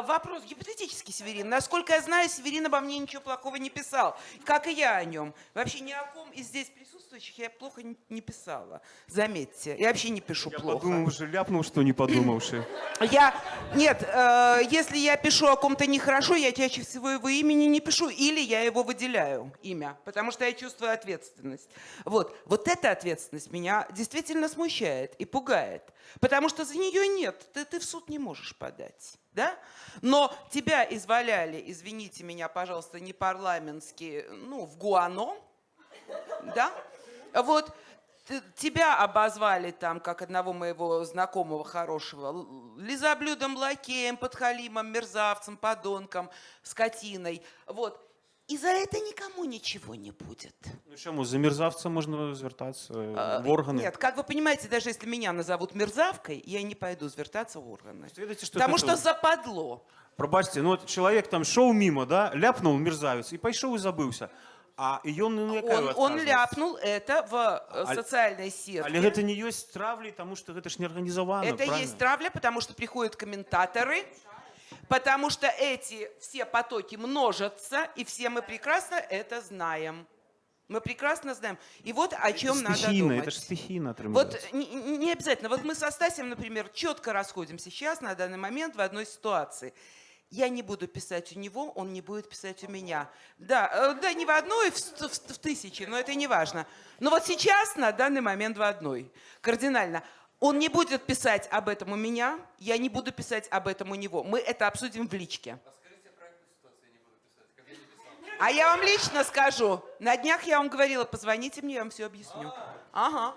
вопрос гипотетический, Северин. Насколько я знаю, Северин обо мне ничего плохого не писал, как и я о нем. Вообще ни о ком из здесь присутствующих я плохо не- не писала. Заметьте, я вообще не пишу Я плохо. подумаў, уже ляпнуў, што не падумаўшы. Я нет, э, если я пишу о ком-то нехорошо, я чаще всего его имени не пишу, или я его выделяю имя, потому что я чувствую ответственность. Вот, вот эта ответственность меня действительно смущает и пугает, потому что за нее нет, ты, ты в суд не можешь подать. Да? Но тебя изваляли, извините меня, пожалуйста, не парламентски, ну, в Гуано, да? Вот тебя обозвали там, как одного моего знакомого хорошего, лизоблюдом, лакеем, подхалимом, мерзавцем, подонком, скотиной. Вот. И за это никому ничего не будет. Ну чаму за мерзавца можна звяртацца А, в органы? Нет, как вы понимаете, даже если меня назовут мерзавкой, я не пойду звертаться в органы. Ведаеце, што Потому гэта- что западло. Прабачце, ну от чалавек там шоў міма, да, ляпнуў мерзавец і пайшоў і забыўся. А і ён ну, якая Он, он адказнасць? ляпнул это в э, А- социальной сетке. Але гэта не ёсць травлей, таму што гэта ж не арганізавана. Это есть травля, потому что приходят комментаторы, потому что эти все потоки множатся, и все мы прекрасно это знаем. Мы прекрасно знаем. И вот о чем надо стихійно, думать. это же стихийно Вот не, не обязательно. Вот мы со Стасем, например, четко расходимся сейчас на данный момент в одной ситуации. Я не буду писать у него, он не будет писать у меня. Да, э, да не в одной, в, в, в тысячи, но это не важно. Но вот сейчас, на данный момент, в одной. Кардинально. Он не будет писать об этом у меня, я не буду писать об этом у него. Мы это обсудим в личке. А я вам лично скажу. На днях я вам говорила, позвоните мне, я вам все объясню. Ага.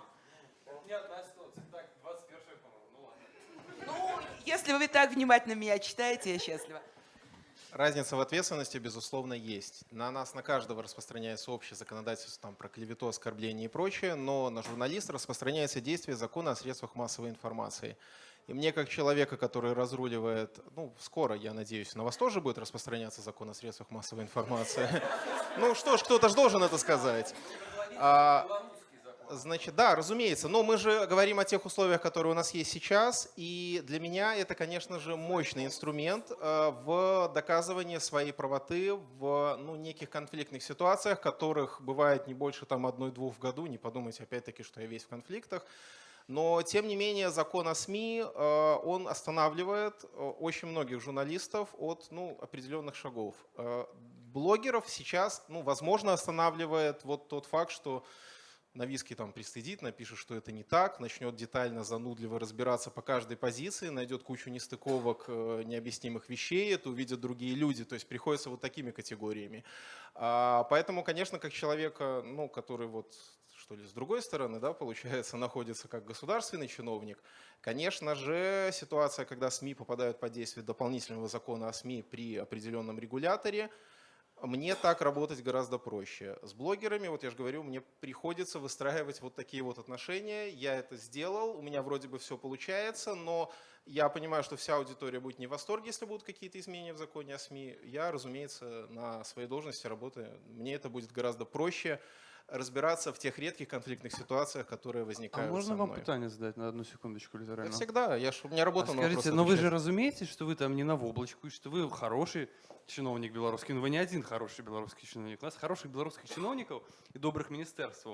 Ну, если вы так внимательно меня читаете, я счастлива. Разница в ответственности, безусловно, есть. На нас, на каждого распространяется общее законодательство там, про клевету, оскорбление и прочее, но на журналиста распространяется действие закона о средствах массовой информации. И мне, как человека, который разруливает, ну, скоро, я надеюсь, на вас тоже будет распространяться закон о средствах массовой информации. Ну что ж, кто-то же должен это сказать. Значит, да, разумеется, но мы же говорим о тех условиях, которые у нас есть сейчас, и для меня это, конечно же, мощный инструмент э, в доказывании своей правоты в ну, неких конфликтных ситуациях, которых бывает не больше там одной-двух в году, не подумайте опять-таки, что я весь в конфликтах. Но, тем не менее, закон о СМИ, э, он останавливает э, очень многих журналистов от ну, определенных шагов. Блогеров сейчас, ну, возможно, останавливает вот тот факт, что Новицкий там пристыдит, напишет, что это не так, начнет детально, занудливо разбираться по каждой позиции, найдет кучу нестыковок, э, необъяснимых вещей, это увидят другие люди, то есть приходится вот такими категориями. А, Поэтому, конечно, как человека, ну, который вот что ли, с другой стороны, да, получается, находится как государственный чиновник, конечно же, ситуация, когда СМИ попадают под действие дополнительного закона о СМИ при определенном регуляторе, мне так работать гораздо проще. С блогерами, вот я же говорю, мне приходится выстраивать вот такие вот отношения. Я это сделал, у меня вроде бы все получается, но я понимаю, что вся аудитория будет не в восторге, если будут какие-то изменения в законе о СМИ. Я, разумеется, на своей должности работаю. Мне это будет гораздо проще разбираться в тех редких конфликтных ситуациях, которые А возникают можно со вам мной. питание задать на одну секундочку Да литерально? всегда, я ж, у меня работа А на скажите, вопросы но вы же отвечать. разумеете, что вы там не на воблачку, и что вы хороший чиновник белорусский, но вы не один хороший белорусский чиновник. У нас хороших белорусских чиновников и добрых міністерств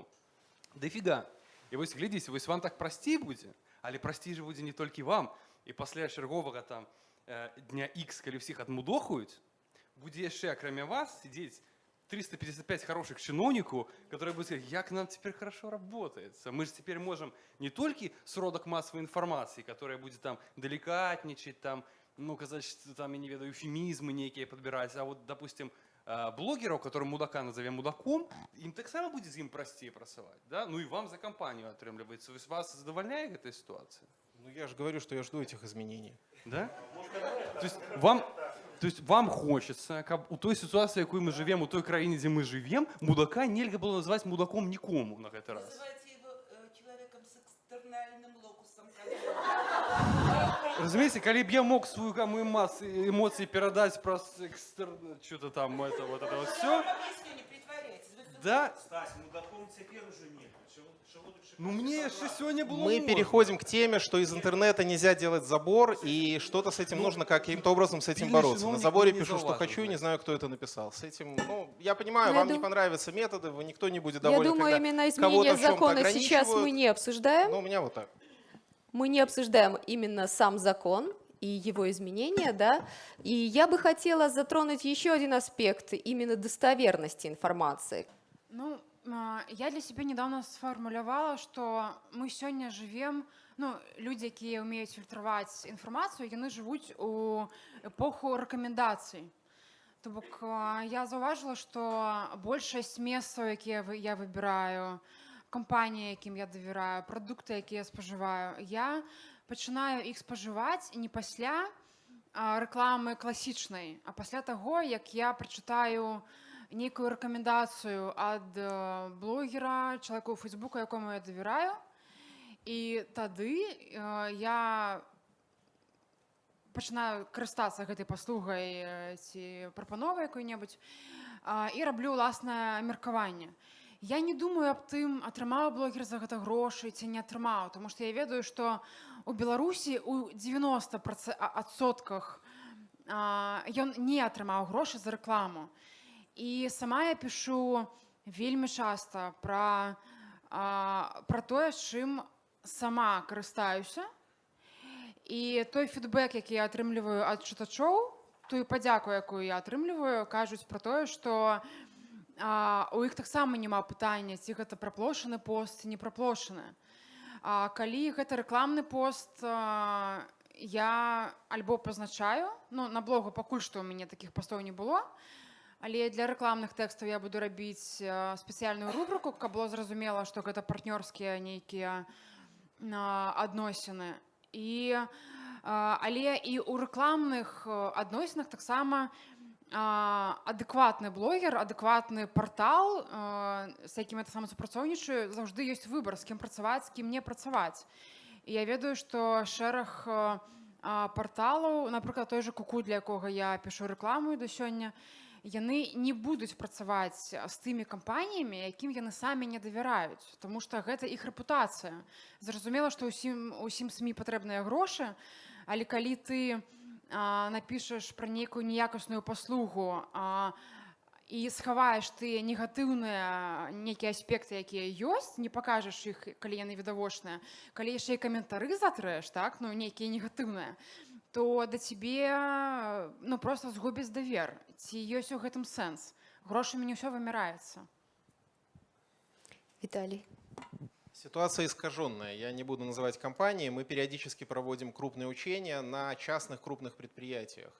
дофіга. І ось глядіть, ось вам так прості буде, але прості же буде не тільки вам. І після чергового там е, дня X, коли всіх отмудохують, буде ще, окрім вас, сидіти 355 хороших чиновников, которые будут сказать, как нам теперь хорошо работается. Мы же теперь можем не только сродок массовой информации, которая будет там деликатничать, там, ну, казать, что там, я не ведаю, эуфемизмы некие подбирать, а вот, допустим, э, блогеров, которым мудака назовем мудаком, им так само будет им простее просывать, да? Ну и вам за компанию отрымливается. Есть вас задовольняет эта ситуация? Ну я же говорю, что я жду этих изменений. Да? То есть вам, то есть вам хочется, каб у той ситуації, якою ми живемо, у той країні, де ми живемо, мудака нельзя було назвати мудаком нікому на цей раз. Называйте его человеком с экстернальным локусом. Разумеете, коли б я мог свою гамму эмоций, эмоций передать про экстер... что-то там, это вот это вот все, не притворяйтесь. да, Стась, мудаком теперь уже нет. ну мне же сегодня было Мы можно. переходим к теме, что из интернета нельзя делать забор, и что-то с этим нужно каким-то образом с этим бороться. На заборе не пишу, что хочу, не значит. знаю, кто это написал. С этим, ну, я понимаю, Ну, я вам не дум- понравятся методы, вы никто не будет Я доволен, думаю, когда именно кого-то изменение закона сейчас мы ограничивают. не обсуждаем. Ну, у меня вот так. Мы не обсуждаем именно сам закон и его изменения, да. И я бы хотела затронуть еще один аспект именно достоверности информации. Ну, я для себя недавно сфармулявала, што мы сёння жывем ну, людзі, якія ўмеюць фільтраваць інфармацыю, яны жывуць у эпоху рэкамендацый. То бок а, я заўважыла, што большасць месцаў, якія вы- я выбіраю, кампаніі, якім я давяраю, прадукты, якія я спажываю, я пачынаю іх спажываць не пасля а, рэкламы класічнай, а пасля таго, як я прачытаю Нейкую рэкамендацыю ад э, блогера, чалавеку фейсбука, якому я давяраю. І тады э, я пачынаю карыстацца гэтай паслугай э, ці прапановай якой-небудзь а, і раблю ўласнае меркаванне. Я не думаю аб тым, атрымаў блогер за гэта грошы ці не атрымаў, тому што я ведаю, што у Беларусі у 90 адсотках ён не атрымаў грошы за рэкламу. І сама я пішу вельмі часта пра, а, пра тое, чым сама карыстаюся. І той фідбэк, які я атрымліваю ад чытачоў, тую падзяку, якую я атрымліваю, кажуць пра тое, што а, у іх таксама няма пытання, ці гэта праплошаны пост, не праплошаны. А калі гэта рэкламны пост, а, я альбо пазначаю, ну, на блогу пакуль што ў мяне такіх пастоў не было, але для рэкламных тэкстаў я буду рабіць а, спецыяльную рубрыку, каб было зразумела, што гэта партнёрскія нейкія адносіны. І, а, але і ў рэкламных адносінах таксама адэкватны блогер, адэкватны партал, а, з якім я таксама супрацоўнічаю, заўжды ёсць выбар, з кім працаваць, з кім не працаваць. І я ведаю, што шэраг парталаў, напрыклад, той жа куку, для якога я пішу рэкламу да сёння, яны не будуць працаваць з тымі кампаніямі, якім яны самі не давяраюць, Таму што гэта іх рэпутацыя. Зразумела, што ўсім усім СМі патрэбныя грошы, але калі ты а, напішаш пра нейкую неякасную паслугу а, і схаваеш ты негатыўныя нейкія аспекты, якія ёсць, не пакажаш іх, калі яны відавочныя, калі яшчэ і каментары затрэш, так ну нейкія негатыўныя, то да цябе ну, просто згубіць давер. Ці ёсць у гэтым сэнс. Грошамі не ўсё вымяраецца. Виталий. Ситуация искаженная. Я не буду называть компании. Мы периодически проводим крупные учения на частных крупных предприятиях.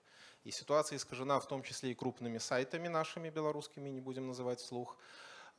И ситуация искажена в том числе и крупными сайтами нашими белорусскими, не будем называть вслух.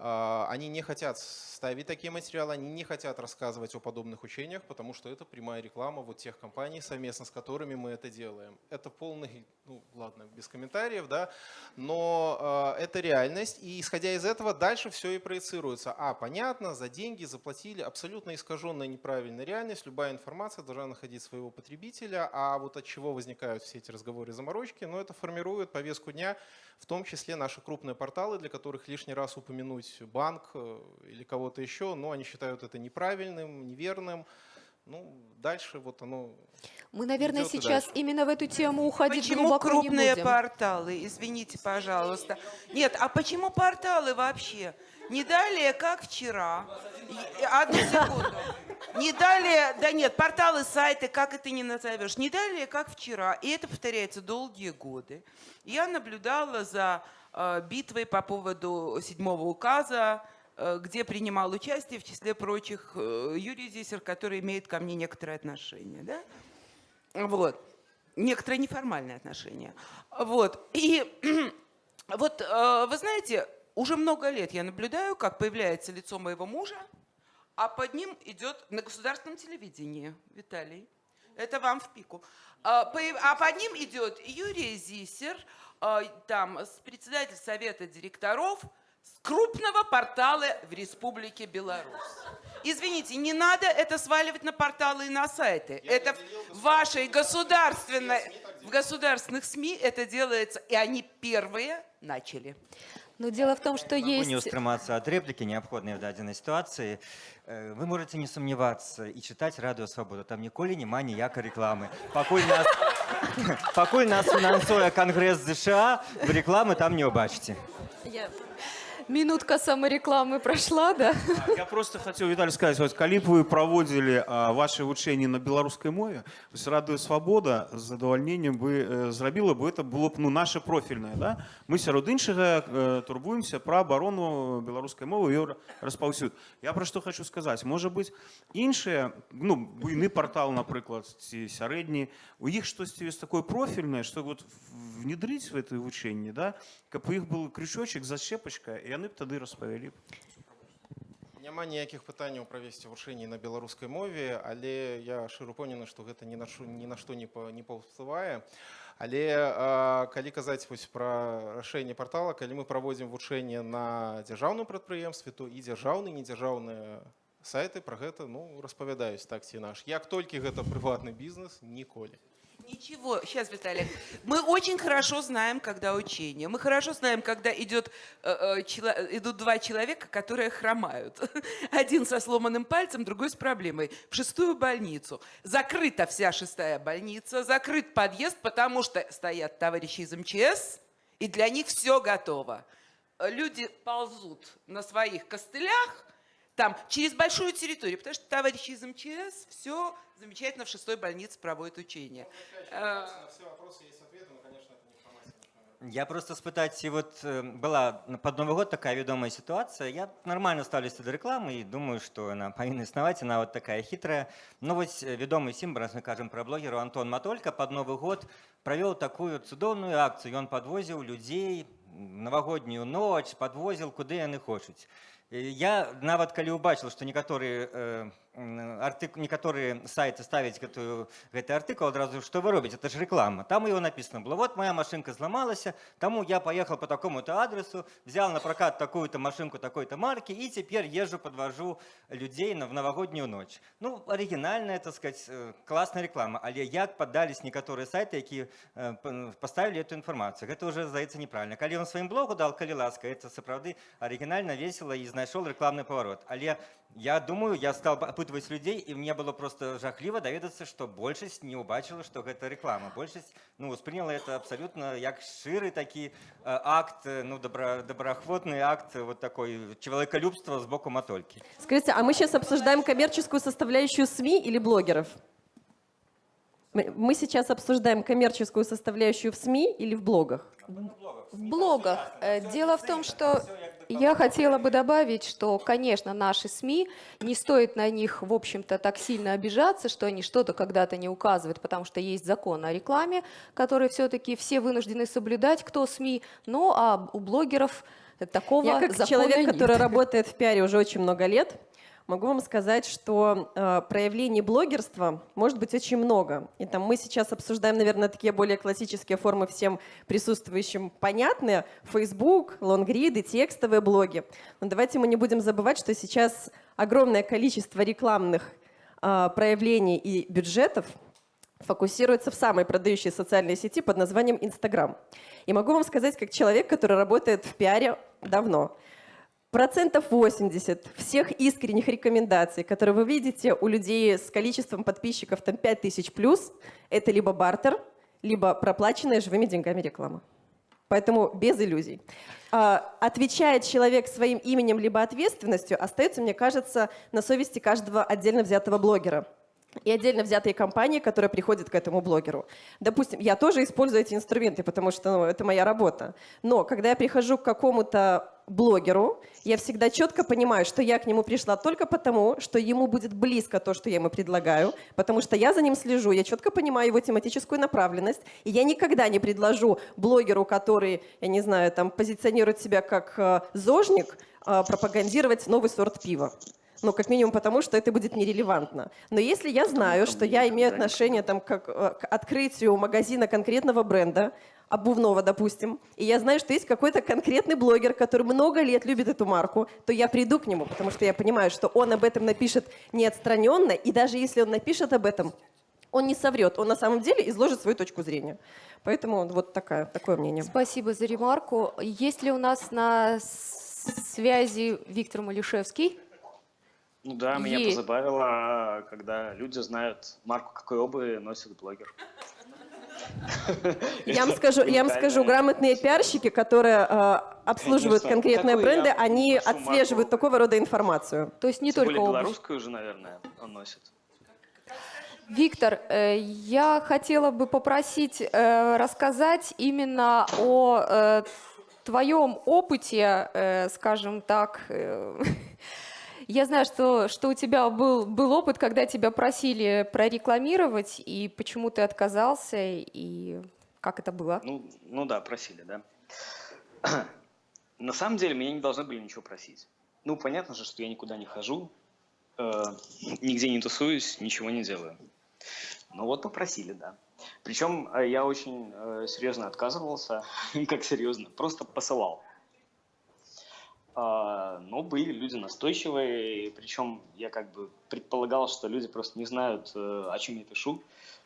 А, Они не хотят ставить такие материалы, они не хотят рассказывать о подобных учениях, потому что это прямая реклама вот тех компаний, совместно с которыми мы это делаем. Это полный, ну ладно, без комментариев, да, но э, это реальность, и исходя из этого дальше все и проецируется. А, понятно, за деньги заплатили, абсолютно искаженная неправильная реальность, любая информация должна находить своего потребителя, а вот от чего возникают все эти разговоры и заморочки, но это формирует повестку дня, в том числе наши крупные порталы, для которых лишний раз упомянуть банк э, или кого-то еще, но они считают это неправильным, неверным. Ну, дальше вот оно... Мы, наверное, сейчас дальше. именно в эту тему уходить Почему глубоко не крупные будем. порталы? Извините, пожалуйста. Нет, а почему порталы вообще? Не далее, как вчера. Одну секунду. Не далее, да нет, порталы, сайты, как это не назовешь. Не далее, как вчера. И это повторяется долгие годы. Я наблюдала за э, битвой по поводу седьмого указа, где принимал участие, в числе прочих, э, Юрий Зисер, который имеет ко мне некоторые отношения. Да? Вот. Некоторые неформальные отношения. Вот. И вот, э, вы знаете, уже много лет я наблюдаю, как появляется лицо моего мужа, а под ним идет на государственном телевидении, Виталий, это вам в пику, а под ним идет Юрий Зисер, э, там, председатель совета директоров с крупного портала в Республике Беларусь. Извините, не надо это сваливать на порталы и на сайты. это в вашей государственной, в государственных СМИ это делается, и они первые начали. Но дело в том, что Могу не есть... устрымацца ад рэплікі неабходнай в дадзенай сітуацыі Э, вы можете не сумнявацца і чытаць радыё свабоду там ніколі няма ніякай рэкламы пакуль нас пакуль нас фінансуе кангрэс ЗША вы рэкламы там не ўбачыце Минутка саморекламы прошла, да? Я просто хотел, Виталий, сказать, вот, калі б вы проводили а, ваши вучэнні на беларускай мове, то есть радыё свабода з задавальненнем бы э, зрабіла бы это было б ну наше профільнае, да? Мы сярод іншага э, турбуемся пра абарону беларускай мовы і распаўсюд. Я пра што хочу сказаць, можа быць іншыя, ну буйны партал, напрыклад, ці сярэдні, у іх штосьці ёсць такое профільнае, што вот внедрыць в это вучэнне, да? каб у іх был крючочек, зачепачка, і яны б тады распавялі. Няма ніякіх пытанняў правесці вучэнні на беларускай мове, але я шчыра упэўнены, што гэта ні на што ні, на што не, не паўплывае. Але а, калі казаць вось пра рашэнне партала, калі мы праводзім вучэнне на дзяржаўным прадпрыемстве, то і дзяржаўны, і недзяржаўныя сайты пра гэта ну, распавядаюць так ці наш. Як толькі гэта прыватны бізнес, ніколі. Ничего, сейчас, Виталий. Мы очень хорошо знаем, когда учение. Мы хорошо знаем, когда идет, э, э, чело- идут два человека, которые хромают. Один со сломанным пальцем, другой с проблемой. В шестую больницу. Закрыта вся шестая больница, закрыт подъезд, потому что стоят товарищи из МЧС, и для них все готово. люди ползут на своих костылях там через большую территорию, потому что товарищи из МЧС все замечательно в шестой больнице проводят учения. Э, На все вопросы есть ответы, но, конечно, это не информация. Я просто спытаць і вот э, была на- пад новы год такая вядомая сітуацыя я нормально ставлюся да рэкламы і думаю што яна павінна існаваць і нават такая хітрая ну вось э, вядомы сімб раз мы кажам пра блогеру антон матолька пад новы год правёў такую цудоўную акцыю ён падвозіў людзей м, навагоднюю ноч падвозіў куды яны хочуць Э, я нават калі ўбачыў што некаторыя э, м, артык некаторыя сайты ставяць гэтую гэты артыкул адразу што вы робіце это ж реклама там его написано было вот моя машинка зламалася таму я поехал по такому-то адресу взял на прокат такую-то машинку такой-то марки и теперь езжу подвожу людей на в новогоднюю ночь ну оригинальная так сказать э, классная реклама але як поддались некаторыя сайты якія э, п- поставили эту информацию гэта уже здаецца неправильно калі он сваім блогу дал калі ласка это сапраўды оригинально весело і знайшоў рекламный поворот але я думаю я стал опытывать людей и мне было просто жахліва даведацца что большасць не убачыла что гэта реклама большасць ну успрыняла это абсолютно як шыры такі э, акт э, ну добра добраахвотный акт э, вот такой человеколюбства с боку матольки Скажите, а мы сейчас обсуждаем коммерческую составляющую СМИ или блогеров? Мы сейчас обсуждаем коммерческую составляющую в СМИ или в блогах? В блогах. Э, Дело в том, что я хотела бы добавить, что, конечно, наши СМИ, не стоит на них, в общем-то, так сильно обижаться, что они что-то когда-то не указывают, потому что есть закон о рекламе, который все-таки все вынуждены соблюдать, кто СМИ, но а у блогеров такого Я как человек, нет. который работает в пиаре уже очень много лет, могу вам сказать, что э, проявлений блогерства может быть очень много. И там мы сейчас обсуждаем, наверное, такие более классические формы всем присутствующим понятные. Facebook, лонгриды, текстовые блоги. Но давайте мы не будем забывать, что сейчас огромное количество рекламных э, проявлений и бюджетов фокусируется в самой продающей социальной сети под названием Инстаграм. И могу вам сказать, как человек, который работает в пиаре давно, процентов 80 всех искренних рекомендаций, которые вы видите у людей с количеством подписчиков там 5000 плюс, это либо бартер, либо проплаченная живыми деньгами реклама. Поэтому без иллюзий. А, Отвечает человек своим именем либо ответственностью, остается, мне кажется, на совести каждого отдельно взятого блогера и отдельно взятые компании, которые приходят к этому блогеру. Допустим, я тоже использую эти инструменты, потому что ну, это моя работа. Но когда я прихожу к какому-то блогеру, я всегда четко понимаю, что я к нему пришла только потому, что ему будет близко то, что я ему предлагаю, потому что я за ним слежу, я четко понимаю его тематическую направленность, и я никогда не предложу блогеру, который, я не знаю, там позиционирует себя как э, зожник, э, пропагандировать новый сорт пива. Ну, как минимум потому, что это будет нерелевантно. Но если я знаю, что я имею отношение там, как, э, к открытию магазина конкретного бренда, обувного, допустим, и я знаю, что есть какой-то конкретный блогер, который много лет любит эту марку, то я приду к нему, потому что я понимаю, что он об этом напишет не отстраненно, и даже если он напишет об этом, он не соврет, он на самом деле изложит свою точку зрения. Поэтому вот такая, такое мнение. Спасибо за ремарку. Есть ли у нас на связи Виктор Малюшевский? Ну да, меня Есть. позабавило, когда люди знают марку какой обуви носит блогер. Я вам скажу, я вам скажу, грамотные пиарщики, которые э, обслуживают Конечно. конкретные бренды, они отслеживают марку? такого рода информацию. То есть не Тем только более обувь. белорусскую же, наверное, он носит. Виктор, э, я хотела бы попросить э, рассказать именно о э, твоем опыте, э, скажем так. Я знаю, что, что у тебя был, был опыт, когда тебя просили прорекламировать, и почему ты отказался, и как это было? Ну, ну да, просили, да. На самом деле меня не должны были ничего просить. Ну, понятно же, что я никуда не хожу, э, нигде не тусуюсь, ничего не делаю. Ну вот попросили, да. Причем э, я очень э, серьезно отказывался, как серьезно, просто посылал. А, но были люди настойчивые, причем я как бы предполагал, что люди просто не знают, э, о чем я пишу,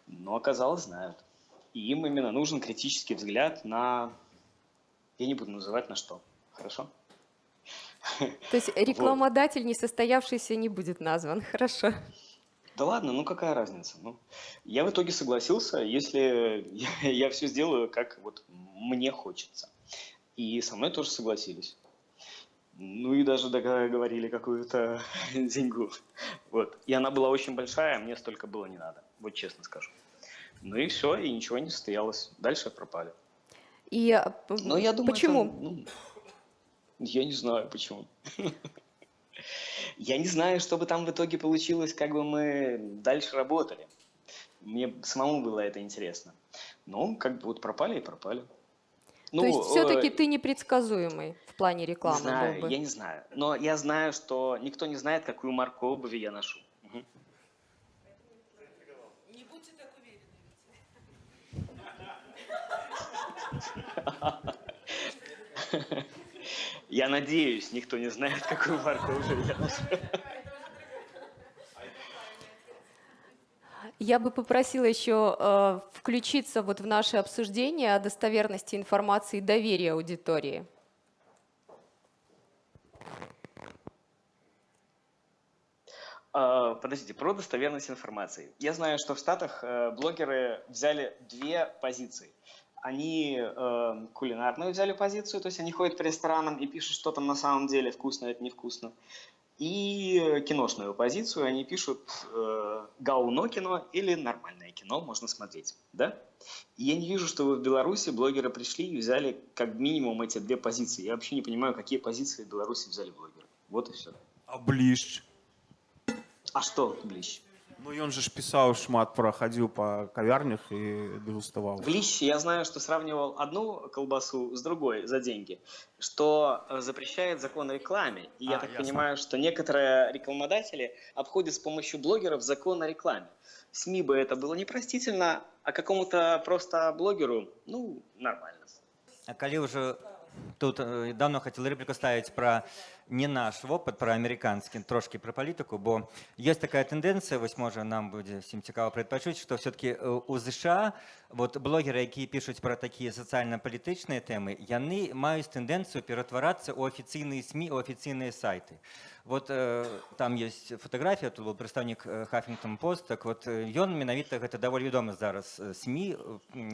но оказалось знают. И им именно нужен критический взгляд на... Я не буду называть на что. Хорошо? То есть рекламодатель несостоявшийся не будет назван. Хорошо. Да ладно, ну какая разница? Ну, я в итоге согласился, если я, все сделаю, как вот мне хочется. И со мной тоже согласились. Ну и даже договорили какую-то деньгу. Вот. И она была очень большая, а мне столько было не надо, вот честно скажу. Ну и все, и ничего не состоялось. Дальше пропали. И э, Но я думаю, почему? это, ну, я не знаю почему. Я не знаю, что бы там в итоге получилось, как бы мы дальше работали. Мне самому было это интересно. Ну, как бы вот пропали и пропали. Ну, То есть все-таки э, ты непредсказуемый в плане не рекламы знаю, был бы. я не знаю. Но я знаю, что никто не знает, какую марку обуви я ношу. Не будьте так уверены. Я надеюсь, никто не знает, какую марку обуви я ношу. Я бы попросила еще э, включиться вот в наше обсуждение о достоверности информации и доверия аудитории. А, Подождите, про достоверность информации. Я знаю, что в Штатах э, блогеры взяли две позиции. Они э, кулинарную взяли позицию, то есть они ходят по ресторанам и пишут, что там на самом деле вкусно, это невкусно. И киношную позицию они пишут э, говно кино или нормальное кино можно смотреть, да? И я не вижу, что в Беларуси блогеры пришли и взяли как минимум эти две позиции. Я вообще не понимаю, какие позиции в Беларуси взяли блогеры. Вот и все. А бліж. А что, Блищ? Ну ён же ж пісаў шмат пра хадзіў па кавярнях і дэгуставаў. В Лище я знаю, что сравнивал одну колбасу с другой за деньги, что э, запрещает закон о рекламе. И я А, так ясно. понимаю, что некоторые рекламодатели обходят с помощью блогеров закон о рекламе. СМИ бы это было непростительно, а какому-то просто блогеру, ну, нормально. А калі ўжо тут э, давно хацела рэпліку ставіць пра не наш вопыт пра амерыканскі трошкі пра палітыку бо ёсць такая тэндэнцыя вось можа нам будзе всім цікава прадпачуць што все-таки у ЗША вот блогеры якія пішуць пра такія сацыяльна-палітычныя тэмы яны маюць тэндэнцыю ператварацца ў афіцыйныя сМ у афіцыйныя сайты вот э, там есть фотаграфія тут был прадстаўнік хаффингтон пост так вот э, ён менавіта гэта даволі вядомы зараз э, СМ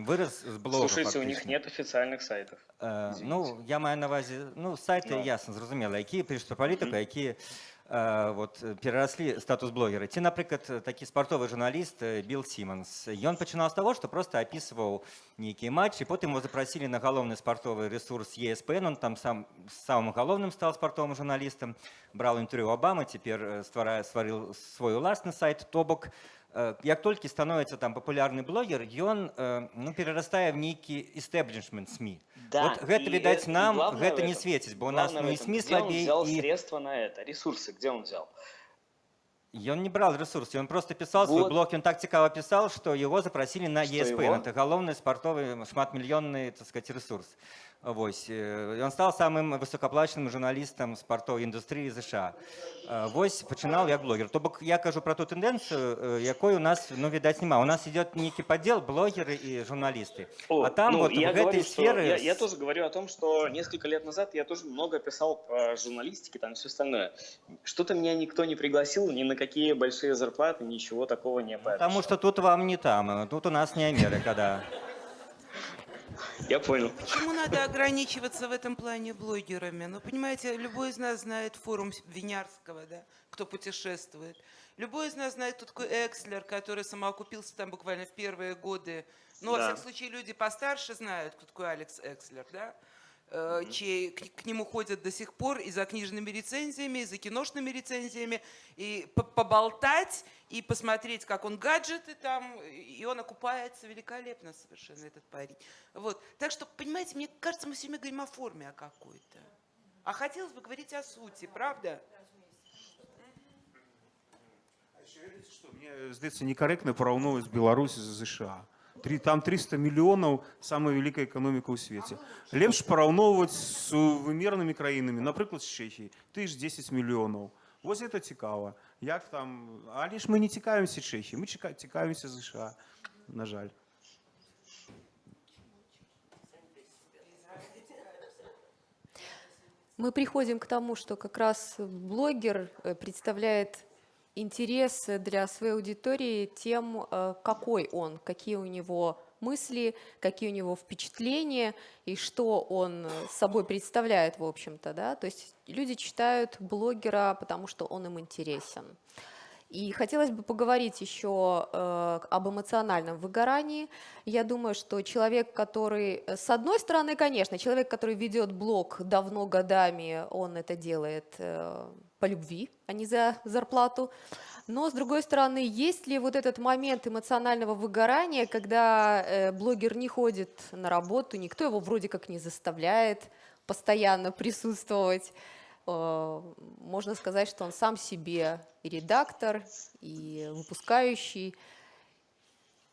выраз з блога Слушайте, у них фактычна. нет официальных сайтов. Э, Извините. ну я маю на увазе ну сайты Ну. ясна зразумела якія пішуць пра палітыку якія э, вот э, перараслі статус блогера ці напрыклад э, такі спартовы журналіст э, билл симонс ён пачынаў з таго што просто апісваў нейкія матчы потым его запрасілі на галоўны спартовы ресурс еспн он там сам самым галоўным стал спартовым журналістам браў інтэрв'ю обамы цяпер стварае стварыў свой уласны сайт то бок э, як толькі становіцца там папулярны блогер ён э, ну перарастае в нейкі истеблишмент сми Да, вот гэта и відаць это- и нам главное гэта в не этом- светіць бо у нас главное ну в і этом, сми где он слабей взял і средства на это, ресурсы, где он взял? Ён не брал ресурсы, он просто писал свой Вот. блог, он так цікаво писал, что его запросили на Что ESPN. его? Это головный спортовый шматмиллионный, так сказать, ресурс. Вось. э, І он стал самым высокоплаченным журналістам спартовой індустрыі ЗША. Э, Вось пачынаў як блогер. То бок я кажу про ту тэндэнцыю, э, якой у нас, ну, відаць, няма. У нас идет некий поддел блогеры и журналисты. О, а там ну, вот я в этой говорю, что- сфере... Я, я тоже говорю о том, что несколько лет назад я тоже много писал про журналистики, там все остальное. Что-то меня никто не пригласил, ни на какие большие зарплаты, ничего такого не пообещал. Потому что тут вам не там, э, тут у нас не Америка, да. Я понял. Почему надо ограничиваться в этом плане блогерами? Ну, понимаете, любой из нас знает форум Винярского, да, кто путешествует. Любой из нас знает, кто такой Экслер, который самоокупился там буквально в первые годы. Ну, во Да. всяком случае, люди постарше знают, кто такой Алекс Экслер, да? Э, чей к, к нему ходят до сих пор и за книжными рецензиями, и за киношными рецензиями, и по- поболтать, и посмотреть, как он гаджеты там, и он окупается великолепно совершенно, этот парень. Вот. Так что, понимаете, мне кажется, мы все время говорим о форме о какой-то. А хотелось бы говорить о сути, правда? Што, мне здаецца некарэктна параўноўваць Беларусь з ЗША. Трі- Там 300 мільёнаў самая вялікая эканоміка ў свеце. Лепш параўноўваць з вымернымі краінамі, напрыклад з Чэхіі. Ты ж 10 мільёнаў. Вось это цікава. Як там, але ж мы не цікавімся Чэхіі, мы чека- цікавімся ЗША, на жаль. Мы приходим к тому, что как раз блогер э, представляет интерес для своей аудитории тем, э, какой он, какие у него мысли, какие у него впечатления и что он собой представляет, в общем-то. Да? То есть люди читают блогера, потому что он им интересен. И хотелось бы поговорить еще э, об эмоциональном выгорании. Я думаю, что человек, который, э, с одной стороны, конечно, человек, который ведет блог давно, годами, он это делает э, по любви, а не за зарплату. Но, с другой стороны, есть ли вот этот момент эмоционального выгорания, когда э, блогер не ходит на работу, никто его вроде как не заставляет постоянно присутствовать, можно сказать, что он сам себе и редактор, и выпускающий.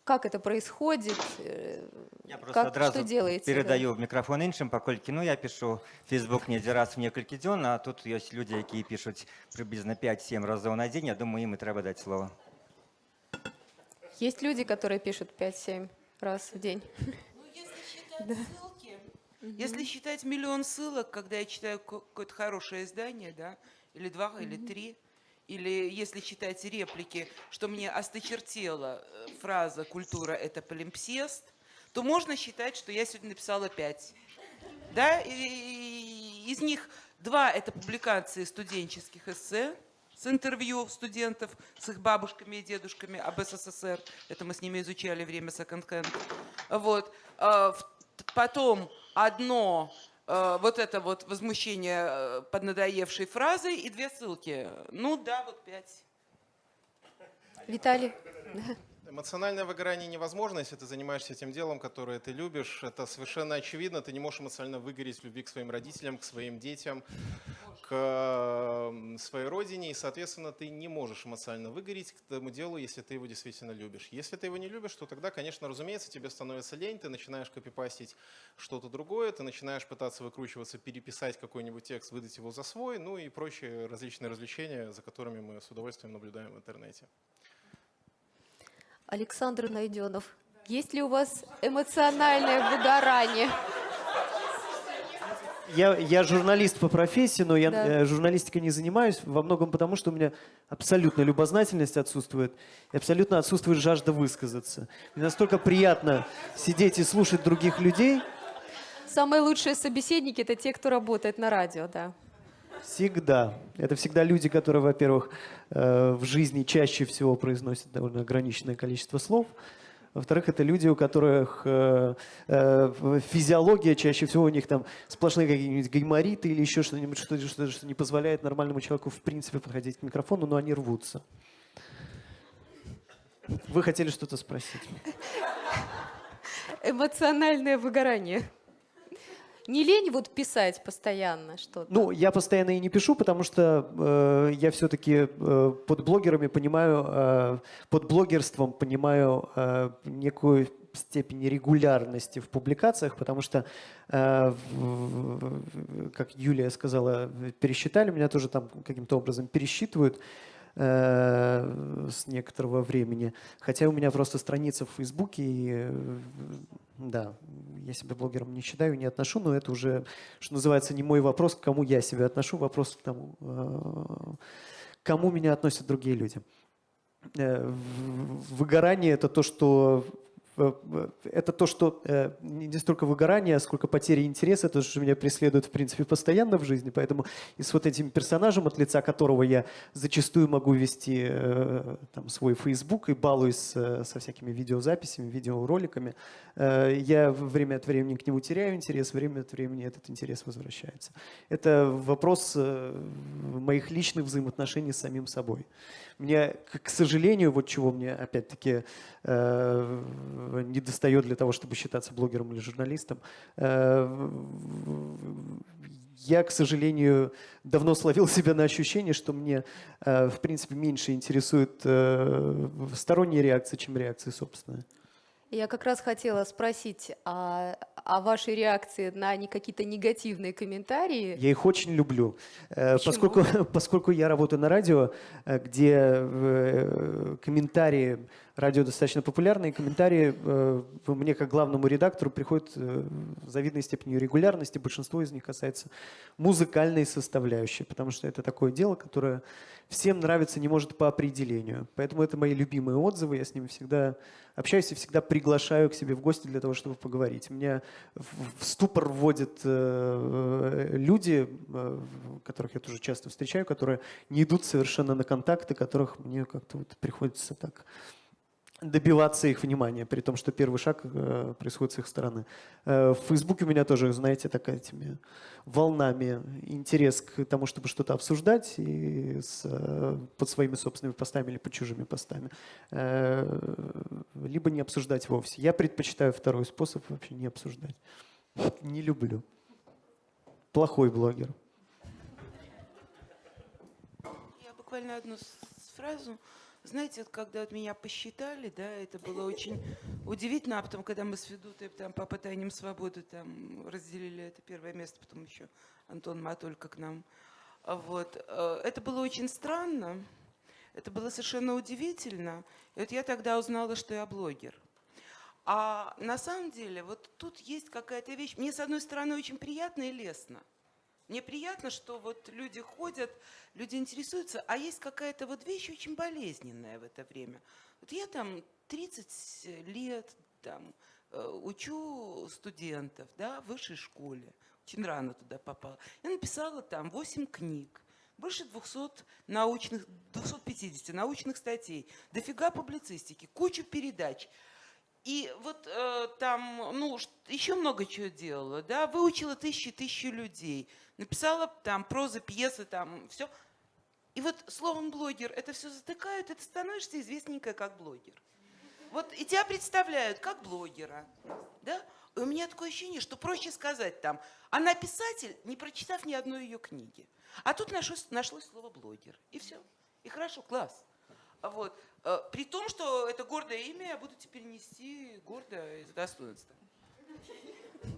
Как это происходит? Э, Я просто как, адразу что делаете? да? перадаю мікрафон іншым паколькі ну я пишу Facebook недзе раз в некалькі дзён а тут ёсць людзі якія пішуць прыблізна 5-7 разоў на дзень я думаю ім і трэба даць слова Есть люди, которые пишут 5-7 раз в день. Ну, если считать ссылки, если считать миллион ссылок, когда я читаю ка- какое-то хорошее издание, да, или два, или три, или если считать реплики, что мне осточертела э, фраза «культура – это полимпсест», то можно считать, что я сегодня написала пять. Да, и- из них два – это публикации студенческих эссе, с интервью студентов с их бабушками и дедушками об СССР. Это мы с ними изучали время секонд-хенд. Вот. А, Потом одно э, вот это вот возмущение э, под надоевшей фразой и две ссылки. Ну да, вот пять. Виталий? Эмоциональное выгорание невозможно, если ты занимаешься тем делом, которое ты любишь. Это совершенно очевидно. Ты не можешь эмоционально выгореть в любви к своим родителям, к своим детям, своей родине. И, соответственно, ты не можешь эмоционально выгореть к тому делу, если ты его действительно любишь. Если ты его не любишь, то тогда, конечно, разумеется, тебе становится лень, ты начинаешь копипастить что-то другое, ты начинаешь пытаться выкручиваться, переписать какой-нибудь текст, выдать его за свой, ну и прочие различные развлечения, за которыми мы с удовольствием наблюдаем в интернете. Александр Найденов. Есть ли у вас эмоциональное выгорание? Я, я журналист по профессии, но я Да. э, журналистикой не занимаюсь во многом потому, что у меня абсолютно любознательность отсутствует, и абсолютно отсутствует жажда высказаться. Мне настолько приятно сидеть и слушать других людей, Самые лучшие собеседники – это те, кто работает на радио, да. Всегда. Это всегда люди, которые, во-первых, э, в жизни чаще всего произносят довольно ограниченное количество слов. Во-вторых, это люди, у которых э, э, физиология чаще всего у них там сплошные какие-нибудь гаймориты или еще что-нибудь, что, что, что не позволяет нормальному человеку в принципе подходить к микрофону, но они рвутся. Вы хотели что-то спросить? Эмоциональное выгорание. Не лень вот писать постоянно что-то? Ну, я постоянно и не пишу, потому что э, я все-таки э, под блогерами понимаю, э, под блогерством понимаю э, некую степень регулярности в публикациях, потому что, э, в- как Юлия сказала, пересчитали, меня тоже там каким-то образом пересчитывают э, с некоторого времени. Хотя у меня просто страница в Фейсбуке, и, э, да, я себя блогером не считаю, не отношу, но это уже, что называется, не мой вопрос, к кому я себя отношу, вопрос к тому, э, к кому меня относят другие люди. Выгорание – это то, что это то, что э, не столько выгорание, сколько потери интереса, это что меня преследует, в принципе, постоянно в жизни. Поэтому и с вот этим персонажем, от лица которого я зачастую могу вести э, там, свой Facebook и балуюсь э, со всякими видеозаписями, видеороликами, э, я время от времени к нему теряю интерес, время от времени этот интерес возвращается. Это вопрос э, моих личных взаимоотношений с самим собой. Мне, к сожалению, вот чего мне опять-таки э, не достает для того, чтобы считаться блогером или журналистом, э, я, к сожалению, давно словил себя на ощущение, что мне, э, в принципе, меньше интересует э, сторонние реакции, чем реакции собственные. Я как раз хотела спросить о, о вашей реакции на не какие-то негативные комментарии. Я их очень люблю, Э, Почему? поскольку, поскольку я работаю на радио, э, где э, комментарии, радио достаточно популярные, комментарии э, мне как главному редактору приходят э, в завидной степени регулярности, большинство из них касается музыкальной составляющей, потому что это такое дело, которое всем нравится не может по определению. Поэтому это мои любимые отзывы, я с ними всегда общаюсь и всегда приглашаю к себе в гости для того, чтобы поговорить. Меня в ступор вводят э, люди, э, которых я тоже часто встречаю, которые не идут совершенно на контакты, которых мне как-то вот приходится так добиваться их внимания, при том, что первый шаг э, происходит с их стороны. Э, в Фейсбуке у меня тоже, знаете, такая этими волнами интерес к тому, чтобы что-то обсуждать и с, э, под своими собственными постами или под чужими постами, Э, либо не обсуждать вовсе. Я предпочитаю второй способ вообще не обсуждать. Не люблю. Плохой блогер. Я буквально одну фразу. Знаете, вот когда вот меня посчитали, да, это было очень удивительно, а потом, когда мы с Федутой там по пытаниям свободы там разделили это первое место, потом еще Антон Матолька к нам. А Вот. э, Это было очень странно, это было совершенно удивительно. И вот я тогда узнала, что я блогер. А на самом деле вот тут есть какая-то вещь. Мне, с одной стороны, очень приятно и лестно. Мне приятно, что вот люди ходят, люди интересуются, а есть какая-то вот вещь очень болезненная в это время. Вот я там 30 лет там, э, учу студентов да, в высшей школе, очень рано туда попала. Я написала там 8 книг, больше 200 научных, 250 научных статей, дофига публицистики, кучу передач. И вот э, там, ну, еще много чего делала, да, выучила тысячи тысячи людей, написала там прозы, пьесы, там, все. И вот словом блогер это все затыкают, и ты становишься известненькая как блогер. Вот и тебя представляют как блогера, да? И у меня такое ощущение, что проще сказать там, она писатель, не прочитав ни одной ее книги. А тут нашлось, нашлось слово блогер, и все. И хорошо, класс. Вот. Э, При том, что это гордое имя я буду теперь нести гордо и с достоинством.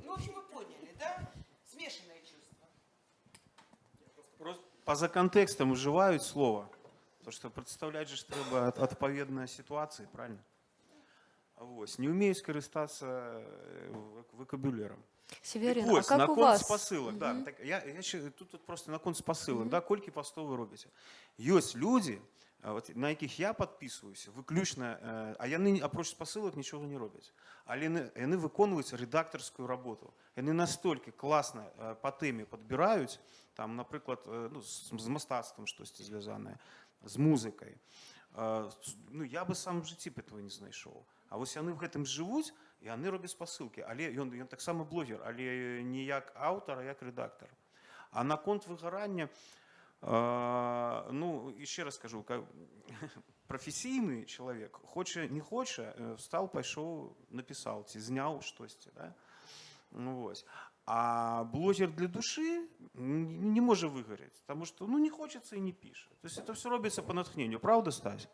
Ну, в общем, вы поняли, да? Смешанное чувство. Просто поза контекстом уживають слово. Тому що представляти же ж треба ад- адповідної ситуації, правильно? Ось. Не вмію скористатися е, вок- вокабуляром. Северин, Так ось, а на как у конт вас? спосилок, да, Мгм. так, я, я ще, тут, тут просто на конт спосилок, да, колькі постов ви робите. Есть люди, а, от, на яких я підписуюся, виключно, е, а яны, апроч спосилок, нічого не роблять. Але яны, яны виконують редакторську роботу. Яны настільки класно е, по темі підбирають, там, наприклад, е, ну, з, з мистецтвом щось зв'язане, з музикою. Е, с- Ну, я би сам в житті б этого не знайшов. А ось вони в гэтым живуть, і вони роблять спасилки. Але ён, ён так само блогер, але не як автор, а як редактор. А на конт вигорання, е, ну, і ще раз кажу, ка- професійний чоловік, хоче, не хоче, е, встав, пішов, написав, ці, зняв щось. Да? Ну, ось. А блогер для души н- не може вигоріти, тому що ну, не хочеться і не пише. Тобто це все робиться по натхненню. Правда, Стась?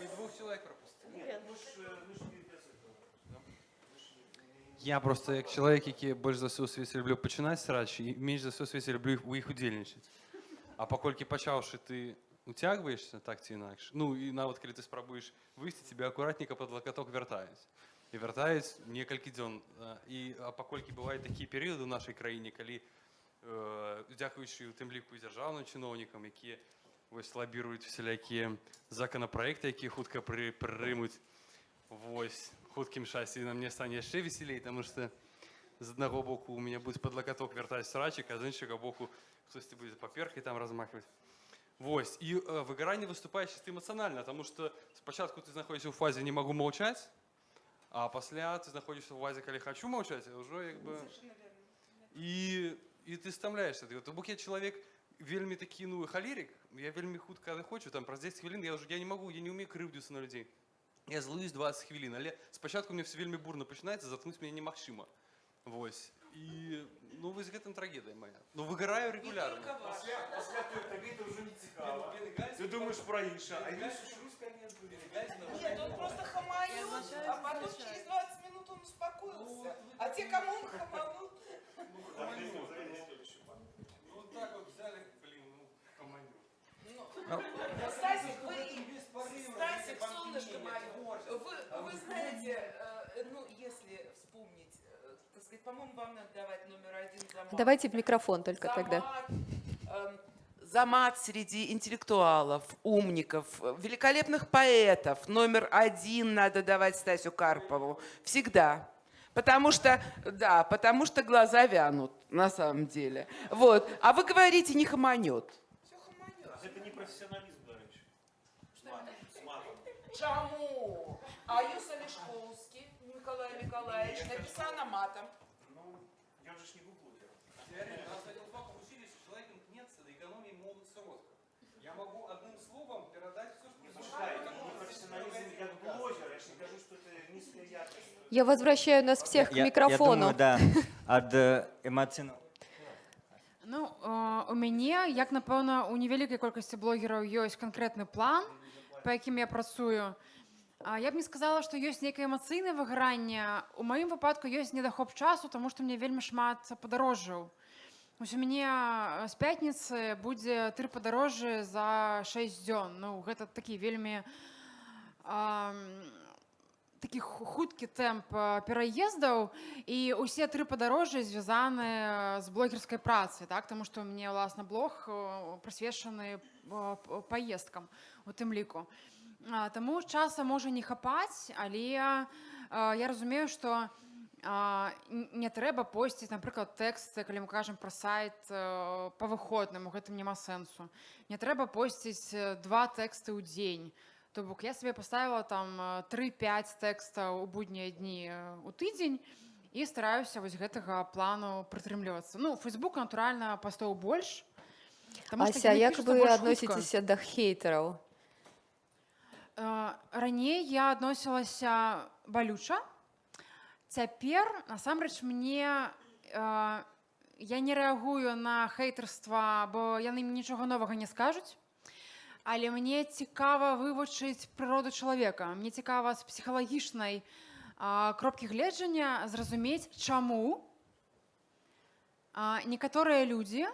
Ви двох чоловік пропустили. Я просто як чоловік, який більш за все у світі люблю починати срачі, і менш за все у світі люблю у їх удільничати. А покольки почавши, ти утягуєшся так чи інакше, ну і навіть коли ти спробуєш вийти, тебе акуратненько під локоток вертають. І вертають некілька днів. І, а покольки бувають такі періоди в нашій країні, коли, е, дякуючи тим ліку і державним чиновникам, які ось лобірують всілякі законопроекти, які хутко при, приймуть ось хутким шасі, на мені стане ще веселей, тому що з одного боку у мене буде під локоток вертати срачик, а з іншого боку хтось буде паперкой там розмахувати. Ось. І е, вигорання виступає чисто емоціонально, тому що спочатку ти знаходишся у фазі «не можу мовчати», а після ти знаходишся у фазі «коли хочу мовчати», а вже якби... І, і ти стомляєшся. Ти, Тобто я чоловік вельми такий, ну, холерик, я вельми хутко не хочу, там, про 10 хвилин, я вже я не можу, я не вмію кривдитися на людей. Я злуюсь 20 хвилин, але спочатку мені все вельми бурно починається, заткнути мене немагчыма. Вось. І, ну, вось гэтым трагедія моя. Ну, вигораю регулярно. Ти думаєш про інше, а я Нет, он просто хаманет, а потом через 20 минут он успокоился. А те, кому он хаманул, Ну, так от взяли, блін, ну, командир. Стасик, солнышко мое, вы, вы знаете, э, ну, если вспомнить, э, так сказать, по-моему, вам надо давать номер один за мат. Давайте в микрофон только за тогда. мат, эм, замат среди интеллектуалов, умников, великолепных поэтов. Номер один надо давать Стасю Карпову. Всегда. Потому что, да, потому что глаза вянут, на самом деле. Вот. А вы говорите, не хаманет. Это не профессионализм. Чому? А Юса Лешковский, Николай Николаевич, написано матом. Ну, я же ж не блогер. Теория, нас один факт учили, что человек мкнется до экономии молодости роста. Я могу одним словом передать все, что профессионализм как блогер, я же не кажу, что это низкая яркость. Я возвращаю нас всех к Я- микрофону. Я думаю, да, ад эмоційного Ну, е, у мяне, як напэўна, у невялікай колькасці блогераў ёсць канкрэтны план, Па якім я працую. А Я б не сказала, што ёсць нейкае эмацыйнае выгоранне. У маім выпадку ёсць недахоп часу, таму што мне вельмі шмат падарожжаў. Вось у мяне з пятніцы будзе тры падарожжы за 6 дзён. Ну, гэта такі вельмі ам, такі ху- хуткі тэмп пераездаў і ўсе тры падарожжы звязаны з блогерскай працай так таму што мне ўласна блог прысвечаны э, п- паездкам у тым ліку А, таму часа можа не хапаць але я разумею што а, не трэба посціць напрыклад тэксты калі мы кажам пра сайт э, па выходным у гэтым няма сэнсу не трэба посціць два тэксты ў дзень то бок я сабе паставіла там э, 3-5 тэкстаў у буднія дні у тыдзень і стараюся вось гэтага плану прытрымлівацца ну фейсбук натуральна пастоў больш Ася, яны як пішуцца вы больш хутка. адносіцеся да хейтераў? Э, Раней я адносілася балюча. Цяпер насамрэч мне э, я не рэагую на хейтарства, бо яны мне нічога новага не скажуць. Але мне цікава вывучыць прыроду чалавека. Мне цікава з псіхалагічнай а, кропкі гледжання зразумець, чаму а, некаторыя людзі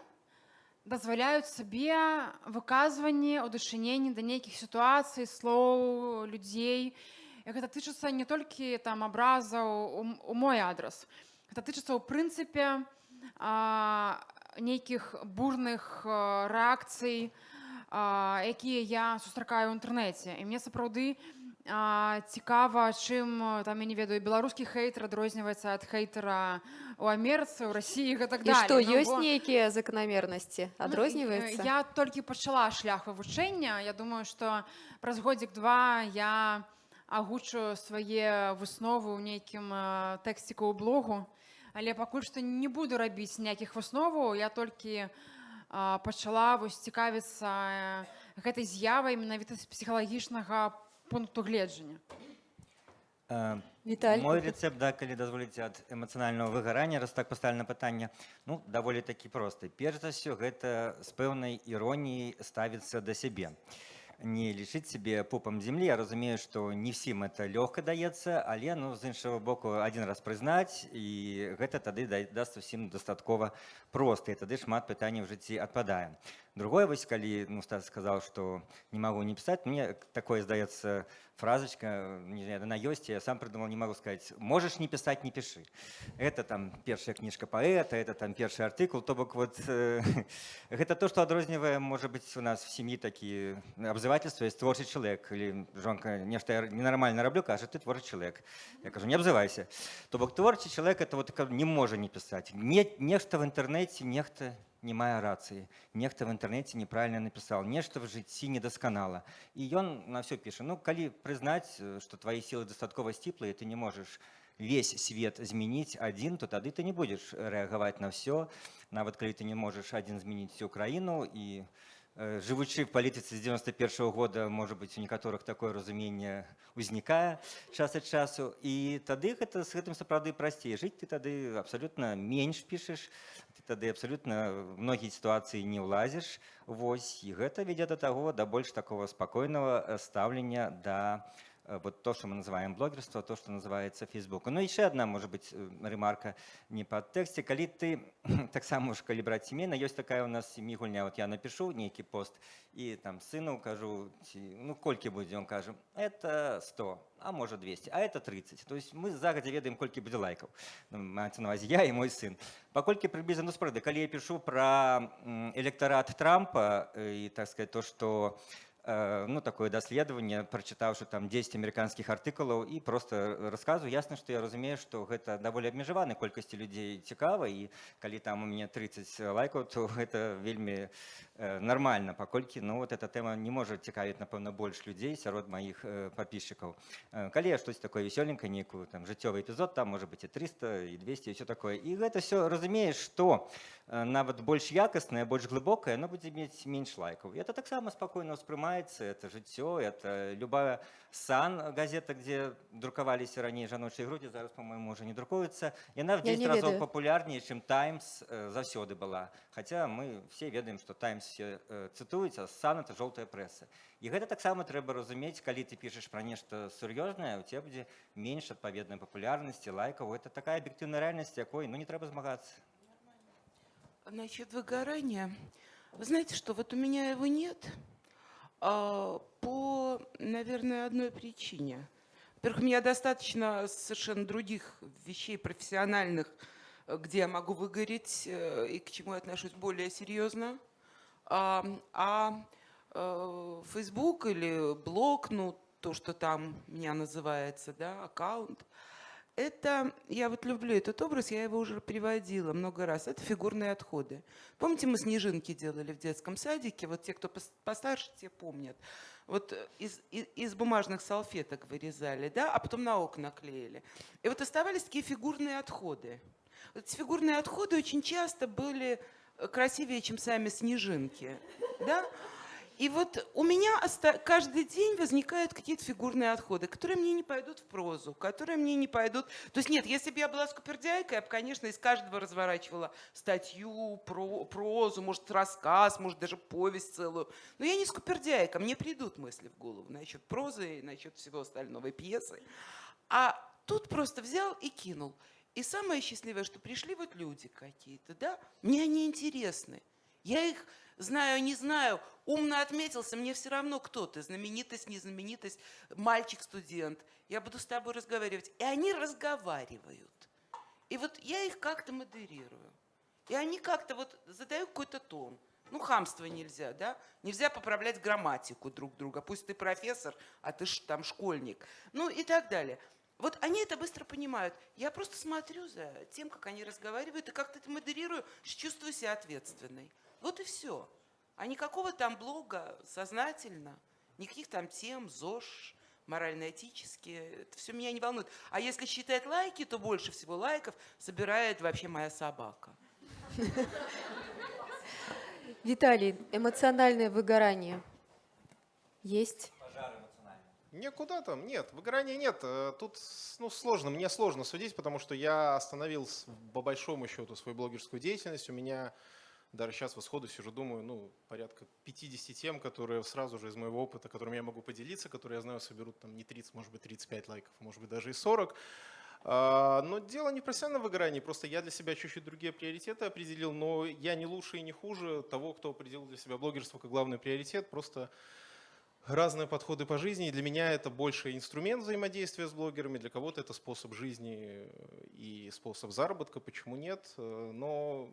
дазваляюць сабе выказванне ў дачыненні да нейкіх сітуацый слоў людзей І гэта тычыцца не толькі там абразаў у, мой адрас гэта тычыцца ў прынцыпе нейкіх бурных а, рэакцый якія я сустракаю ў інтэрнэце і мне сапраўды а, цікава чым а, там я не ведаю беларускі хейтер адрозніваецца ад хейтера у Амерыцы у Росіі і так І далее што Ну, ёсць бо- нейкія заканамернасці Ну, адрозніваецца э, Я толькі пачала шлях вывучэння. Я думаю, што праз годзік-два я агучу свае высновы ў нейкім э, тэксціку ў блогу. Але пакуль што не буду рабіць ніякіх высноваў, я толькі э, пачала вось цікавіцца э, гэтай з'явай менавіта з псіхалагічнага пункту гледжання. Э, Віталь, Мой опыт? рецепт, да, калі дазволіце ад эмацыянальнага выгарання, раз так пастаўлена пытанне, ну, даволі такі просты. Перш за ўсё, гэта з пэўнай іроніяй ставіцца да сябе. Не лічыць сябе пупам землі. Я разумею, што не ўсім это лёгка даецца, але ну, з іншага боку адзін раз прызнаць і гэта тады да- даст усім дастаткова проста і тады шмат пытанняў у жыцці адпадае. Другое вось калі ну, Стас сказаў, што не магу не пісаць, мне такое здаецца фразочка, не знаю, она ёсць, я сам придумал, не могу сказать, можешь не писать, не пиши. Это там первая книжка поэта, это там первый артикул, то бок вот э, это то, что адрознівае, может быть, у нас в семье такие обзывательства, есть творчий человек, или жонка, нечто я ненормально роблю, кажет, ты творчий человек. Я кажу, не обзывайся. То бок творчий человек, это вот как не может не писать. Не, нечто в интернете, нехто не мае рацыі нехта в інтэрнэце неправільна напісаў нешта в жыцці недасканала і ён на ўсё піша ну калі прызнаць што твои сілы дастаткова сціплыя ты не можаш весь свет змяніць адзін то тады ты не будзеш рэагаваць на ўсё нават калі ты не можаш адзін змяніць всю краіну і э, жывучы в палітыцы з 91 -го года можа быть у некаторых такое разуменне узнікае час ад часу і тады гэта з гэтым сапраўды прасцей жыць ты тады абсалютна менш пішаш ты тады абсалютна в многія сітуацыі не ўлазіш Вось і гэта вядзе да таго да больш такого спакойнага э, стаўлення да э, вот то, что мы называем блогерство, то, что называется Facebook. Ну, еще одна, может быть, э, ремарка не по тексте. Коли ты, так само уж, коли брать семейно, есть такая у нас семья гульня, вот я напишу некий пост, и там сыну укажу, ну, кольки будет, он кажет, это 100, а может 200, а это 30. То есть мы загодя ведаем, кольки будет лайков. Ну, мається на увазі я и мой сын. Покольки приблизно, ну, справді, коли я пишу про электорат Трампа, и, так сказать, то, что Э, ну, такое даследаванне прачытаўшы там 10 амерыканскіх артыкулаў і просто расказу ясна што я разумею што гэта даволі абмежаваны колькасці людзей цікава і калі там у мяне 30 лайкаў то гэта вельмі э, нармальна паколькі ну вот эта тэма не можа цікавіць напэўна больш людзей сярод маіх э, падпісчыкаў калі я штось такое весёленька нейкую там жыццёвы эпізод там можа быть і 300 і 200 і все такое. І гэта все разумееш што нават больш якаснае больш глыбокае но будзе мець менш лайкаў это таксама спакойна ўспрымаць развивается, это жыццё, это любая сан газета, где друкаваліся раней жаночыя грудзі, зараз, по-моему, уже не друкуецца. Яна в 10 разоў папулярней, чым Таймс э, заўсёды была. Хаця мы все ведаем, што Таймс все э, цытуюць, а сан это жоўтая прэса. І гэта таксама трэба разумець, калі ты пішаш пра нешта сур'ёзнае, у тебя будзе менш адпаведнай папулярнасці, лайкаў. Это такая аб'ектыўная рэальнасць, якой ну, не трэба змагацца. Значит, выгорание. Вы знаете, что вот у меня его нет. А, по, наверное, одной причине. Во-первых, у меня достаточно совершенно других вещей профессиональных, э, где я могу выгореть э, и к чему я отношусь более серьезно. А, а э, Facebook или блог, ну, то, что там меня называется, да, аккаунт, это, я вот люблю этот образ, я его уже приводила много раз, это фигурные отходы. Помните, мы снежинки делали в детском садике, вот те, кто постарше, те помнят. Вот из, из, из бумажных салфеток вырезали, да, а потом на окна клеили. И вот оставались такие фигурные отходы. Вот эти фигурные отходы очень часто были красивее, чем сами снежинки, да. И вот у меня каждый день возникают какие-то фигурные отходы, которые мне не пойдут в прозу, которые мне не пойдут... То есть нет, если бы я была скупердяйкой, я бы, конечно, из каждого разворачивала статью, про, прозу, может, рассказ, может, даже повесть целую. Но я не скупердяйка, мне придут мысли в голову насчет прозы, насчет всего остального, и пьесы. А тут просто взял и кинул. И самое счастливое, что пришли вот люди какие-то, да, мне они интересны. Я их знаю, не знаю, умно отметился, мне все равно кто ты, знаменитость, незнаменитость, мальчик-студент. Я буду с тобой разговаривать. И они разговаривают. И вот я их как-то модерирую. И они как-то вот задают какой-то тон. Ну, хамство нельзя, да? Нельзя поправлять грамматику друг друга. Пусть ты профессор, а ты ж там школьник. Ну и так далее. Вот они это быстро понимают. Я просто смотрю за тем, как они разговаривают, и как-то это модерирую, чувствую себя ответственной. Вот и все. А никакого там блога сознательно, никаких там тем, ЗОЖ, морально-этические, это все меня не волнует. А если считать лайки, то больше всего лайков собирает вообще моя собака. Виталий, эмоциональное выгорание есть? Никуда там, нет, выгорания нет. Э, тут ну, сложно, мне сложно судить, потому что я остановил по большому счету свою блогерскую деятельность. У меня даже сейчас в исходу сижу, думаю, ну, порядка 50 тем, которые сразу же из моего опыта, которыми я могу поделиться, которые, я знаю, соберут там не 30, может быть, 35 лайков, может быть, даже и 40. А, но дело не в профессиональном выгорании, просто я для себя чуть-чуть другие приоритеты определил, но я не лучше и не хуже того, кто определил для себя блогерство как главный приоритет, просто разные подходы по жизни. И для меня это больше инструмент взаимодействия с блогерами, для кого-то это способ жизни и способ заработка, почему нет. Но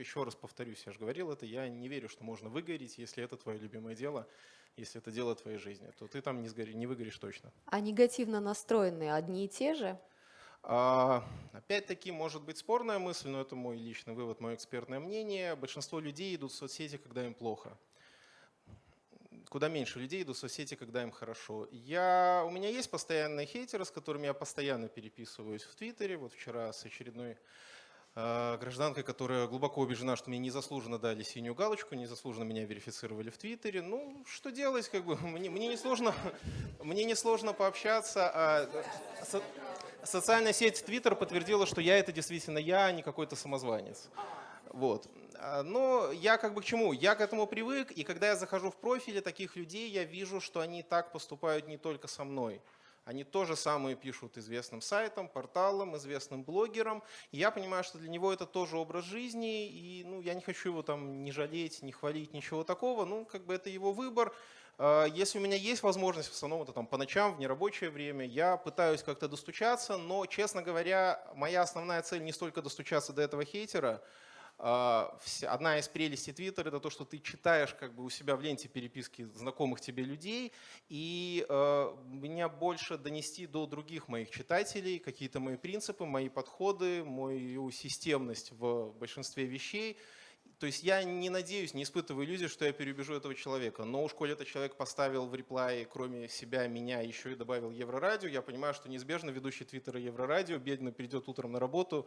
еще раз повторюсь, я же говорил это, я не верю, что можно выгореть, если это твое любимое дело, если это дело твоей жизни, то ты там не, сгори, не выгоришь точно. А негативно настроенные одни и те же? А, Опять-таки, может быть спорная мысль, но это мой личный вывод, мое экспертное мнение. Большинство людей идут в соцсети, когда им плохо. Куда меньше людей идут в соцсети, когда им хорошо. Я, у меня есть постоянные хейтеры, с которыми я постоянно переписываюсь в Твиттере. Вот вчера с очередной Э, гражданкой, которая глубоко убеждена, что мне незаслуженно дали синюю галочку, незаслуженно меня верифицировали в Твиттере. Ну, что делать, как бы, мне, мне, не, сложно, мне не сложно пообщаться. А со, социальная сеть Твиттер подтвердила, что я это действительно я, а не какой-то самозванец. Вот. А, но я как бы к чему? Я к этому привык, и когда я захожу в профили таких людей, я вижу, что они так поступают не только со мной. Они то же самое пишут известным сайтам, порталам, известным блогерам. И я понимаю, что для него это тоже образ жизни, и ну, я не хочу его там не жалеть, не хвалить, ничего такого. Ну, как бы это его выбор. А, если у меня есть возможность, в основном это там по ночам, в нерабочее время, я пытаюсь как-то достучаться, но, честно говоря, моя основная цель не столько достучаться до этого хейтера, Одна из прелестей Твиттера – это то, что ты читаешь как бы у себя в ленте переписки знакомых тебе людей, и э, меня больше донести до других моих читателей какие-то мои принципы, мои подходы, мою системность в большинстве вещей – то есть я не надеюсь, не испытываю иллюзии, что я переубежу этого человека. Но уж коли этот человек поставил в реплае, кроме себя, меня, еще и добавил Еврорадио, я понимаю, что неизбежно ведущий Твиттера Еврорадио бедно придет утром на работу,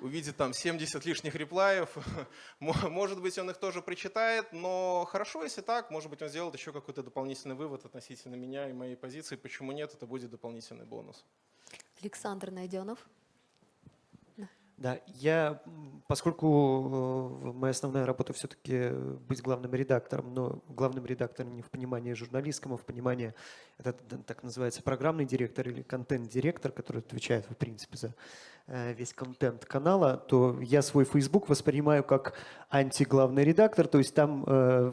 увидит там 70 лишних реплаев. Может быть, он их тоже прочитает, но хорошо, если так. Может быть, он сделает еще какой-то дополнительный вывод относительно меня и моей позиции. Почему нет, это будет дополнительный бонус. Александр Найденов. Да, я, поскольку э, моя основная работа все-таки быть главным редактором, но главным редактором не в понимании журналистском, а в понимании, это так называется программный директор или контент-директор, который отвечает, в принципе, за Э, весь контент канала, то я свой Facebook воспринимаю как антиглавный редактор, то есть там э,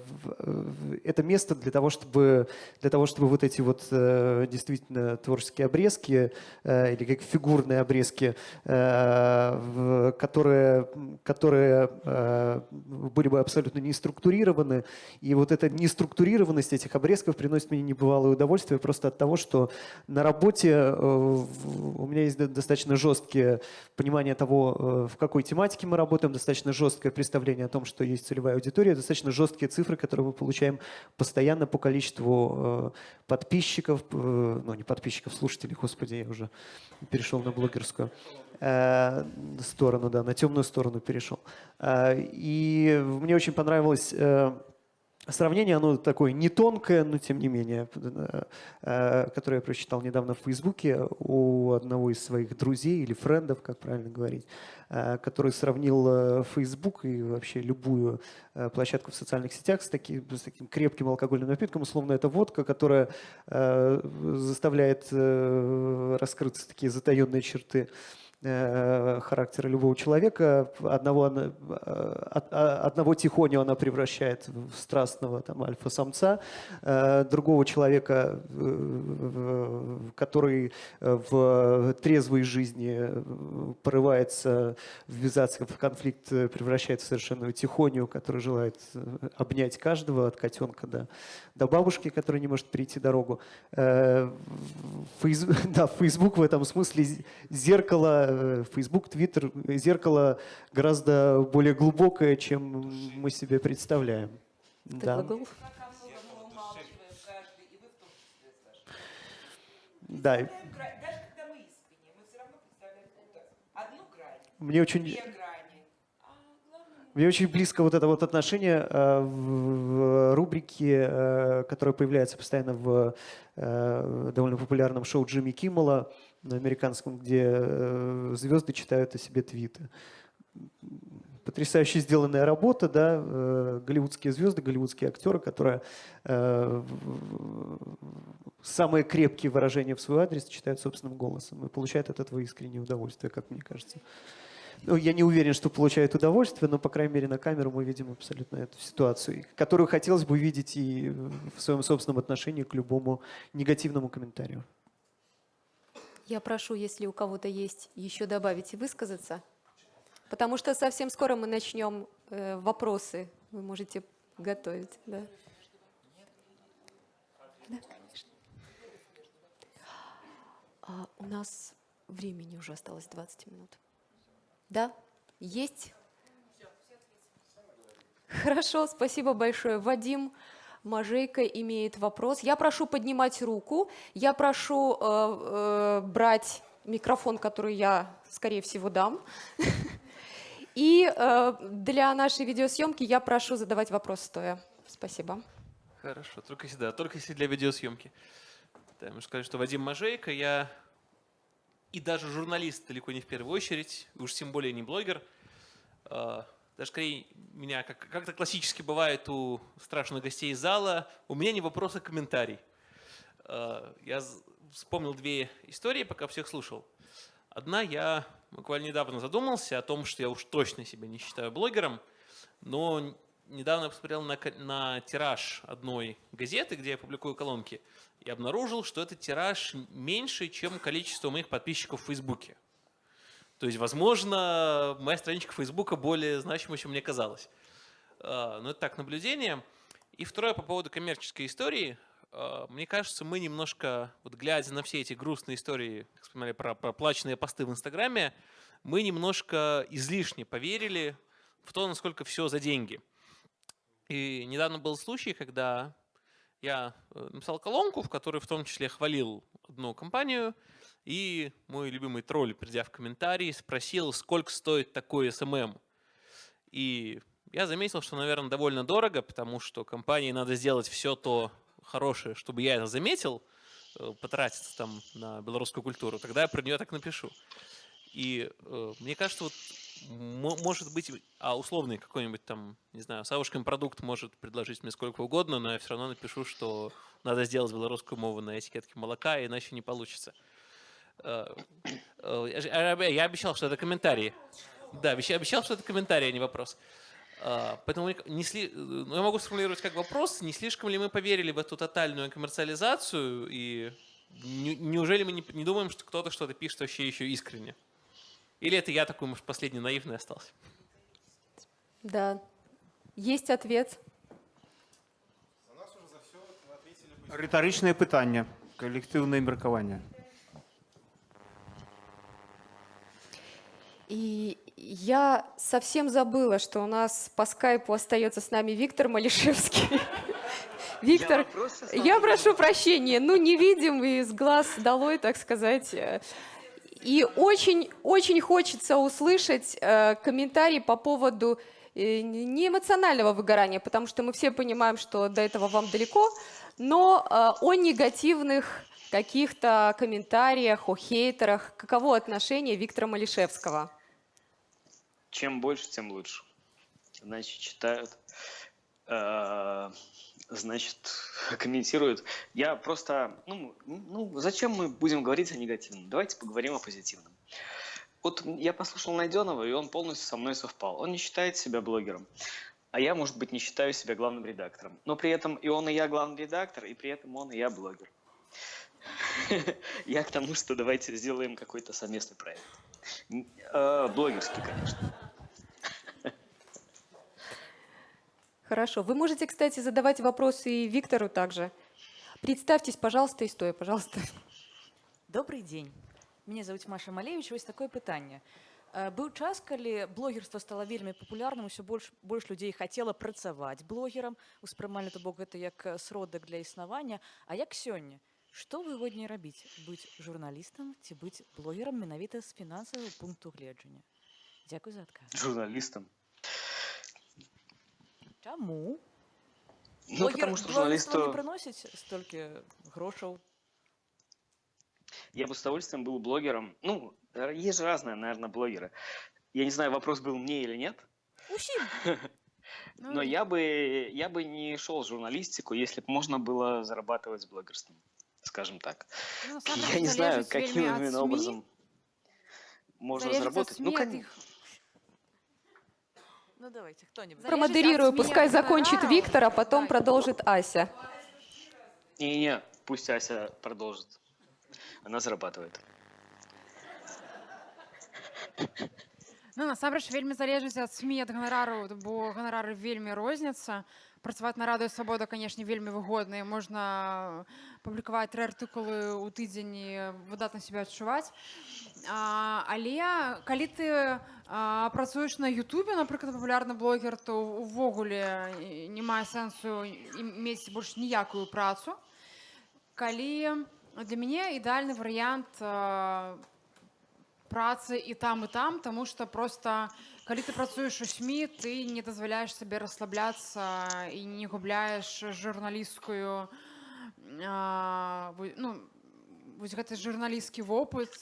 это место для того, чтобы, для того, чтобы вот эти вот э, действительно творческие обрезки или как фигурные обрезки, которые, которые были бы абсолютно не структурированы, и вот эта неструктурированность этих обрезков приносит мне небывалое удовольствие просто от того, что на работе у меня есть достаточно жесткие понимание того, э, в какой тематике мы работаем, достаточно жесткое представление о том, что есть целевая аудитория, достаточно жесткие цифры, которые мы получаем постоянно по количеству э, подписчиков, э, ну не подписчиков, слушателей, господи, я уже перешел на блогерскую сторону, да, на темную сторону перешел. И мне очень понравилось Сравнение, оно такое не тонкое, но тем не менее, э, которое я прочитал недавно в Фейсбуке у одного из своих друзей или френдов, как правильно говорить, э, который сравнил Facebook и вообще любую э, площадку в социальных сетях с таким, с таким крепким алкогольным напитком. Условно, это водка, которая заставляет раскрыться такие затаенные черты Э, характера любого человека. Одного, э, одного тихоню она превращает в страстного там, альфа-самца, э, другого человека, который в трезвой жизни порывается ввязаться в конфликт, превращает в совершенно тихоню, который желает обнять каждого, от котенка до, до бабушки, которая не может перейти дорогу. Фейс, да, Facebook в этом смысле зеркало Э, Facebook, Twitter, зеркало гораздо более глубокое, чем мы себе представляем. да. Да. Мне очень, мне очень близко вот это вот отношение э, в рубрике, э, которая появляется постоянно в довольно популярном шоу Джимми Киммела на американском, где э, звезды читают о себе твиты. Потрясающе сделанная работа, да, э, голливудские звезды, голливудские актеры, которые э, самые крепкие выражения в свой адрес читают собственным голосом и получают от этого искреннее удовольствие, как мне кажется. Ну, я не уверен, что получают удовольствие, но, по крайней мере, на камеру мы видим абсолютно эту ситуацию, которую хотелось бы видеть и в своем собственном отношении к любому негативному комментарию. Я прошу, если у кого-то есть еще добавить и высказаться, потому что совсем скоро мы начнем э, вопросы. Вы можете готовить. Да? Да, конечно. А у нас времени уже осталось 20 минут. Да? Есть? Хорошо, спасибо большое. Вадим, Мажейка имеет вопрос. Я прошу поднимать руку, я прошу э, э, брать микрофон, который я, скорее всего, дам. И э, для нашей видеосъемки я прошу задавать вопрос стоя. Спасибо. Хорошо, только если, да, только если для видеосъемки. Да, можно сказать, что Вадим Мажейко, я и даже журналист далеко не в первую очередь, уж тем более не блогер. А, даже скорее меня, как, как-то классически бывает у страшных гостей из зала, у меня не вопрос, а комментарий. Э, Я вспомнил две истории, пока всех слушал. Одна, я буквально недавно задумался о том, что я уж точно себя не считаю блогером, но недавно посмотрел на, на тираж одной газеты, где я публикую колонки, и обнаружил, что этот тираж меньше, чем количество моих подписчиков в Фейсбуке. То есть, возможно, моя страничка Фейсбука более значима, чем мне казалось. А, Но это так, наблюдение. И второе по поводу коммерческой истории. А, Мне кажется, мы немножко, вот глядя на все эти грустные истории, как вспоминали про проплаченные посты в Инстаграме, мы немножко излишне поверили в то, насколько все за деньги. И недавно был случай, когда я э, написал колонку, в которой в том числе хвалил одну компанию, и мой любимый тролль, придя в комментарии, спросил, сколько стоит такой SMM. И я заметил, что, наверное, довольно дорого, потому что компании надо сделать все то хорошее, чтобы я это заметил, э, потратиться там на белорусскую культуру, тогда я про нее так напишу. И э, мне кажется, вот может быть, а условный какой-нибудь там, не знаю, Савушкин продукт может предложить мне сколько угодно, но я все равно напишу, что надо сделать белорусскую мову на этикетке молока, иначе не получится. Э, э, Я а, обещал, что это комментарии. Да, обещал, что это комментарий, а не вопрос. А, Поэтому не сли- ну, я могу сформулировать как вопрос, не слишком ли мы поверили в эту тотальную коммерциализацию, и не- неужели мы не, не думаем, что кто-то что-то пишет вообще еще искренне? Или это я такой, может, последний наивный остался? Да. Есть ответ. Ритарычнае пытанне, калектыўнае меркаванне. И я совсем забыла, что у нас по скайпу остается с нами Виктор Малишевский. Виктор, я прошу прощения, ну не видим из глаз долой, так сказать. И очень, очень хочется услышать э, комментарий по поводу э, не эмоционального выгорания, потому что мы все понимаем, что до этого вам далеко, но э, о негативных каких-то комментариях, о хейтерах. Каково отношение Виктора Малишевского? Чем больше, тем лучше. Значит, читают, э, значит, комментируют. Я просто, ну, ну, зачем мы будем говорить о негативном? Давайте поговорим о позитивном. Вот я послушал Найденова, и он полностью со мной совпал. Он не считает себя блогером. А я, может быть, не считаю себя главным редактором. Но при этом и он, и я главный редактор, и при этом он, и я блогер. Я к тому, что давайте сделаем какой-то совместный проект. Э, Блогерский, конечно. Хорошо. Вы можете, кстати, задавать вопросы и Виктору также. Представьтесь, пожалуйста, и стоя, пожалуйста. Добрый дзень мяне зовут Маша Малевич. Вось такое пытанне Э, быў час калі блогерства стала вельмі папулярным усё больш больш людзей хацела працаваць блогерам. Успрымалі то бок гэта як э, сродак для існавання. А як сёння? Што выгодней рабіць? Быць журналістам ці быць блогерам менавіта з фінансавага пункту гледжання? Дзякуй за адказ. Журналистом. Чаму Ну, потому что блогерства не журналисту... прыносіць столькі грошаў Я бы с удовольствием был блогером. Ну, э, есть же разные, наверное, блогеры. Я не знаю, вопрос был мне или нет. Усім Но я бы, я бы не шел в журналистику, если бы можно было зарабатывать блогерством, скажем так. Ну, насамрэч, Я не знаю, залежыць каким вельмі ад именно СМИ. образом можно Залежыць ад заработать. СМИ, Ну, ад кон- іх Ну давайте хто-нибудь Промодерирую, от пускай меня закончит гонораров. Виктор, а потом Да. продолжит Ася. Не-не, пусть Ася продолжит. Она зарабатывает. Ну, насамрэч вельмі залежыць ад СМі ад ганарару бо ганарары вельмі розняцца працаваць на радыё свабода канешне вельмі выгодна і можна публікаваць тры артыкулы ў тыдзень і выдатна себе адчуваць а, але калі ты працуеш на Ютубе напрыклад папулярны блогер то увогуле не мае сэнсу мець больш ніякую працу. Калі для мяне ідеальны варыянт працы і там і там тому что просто калі ты працуеш у сМі ты не дазваляеш сабе расслабляцца і не губляеш вы- ну гэты журналісцкі вопыт.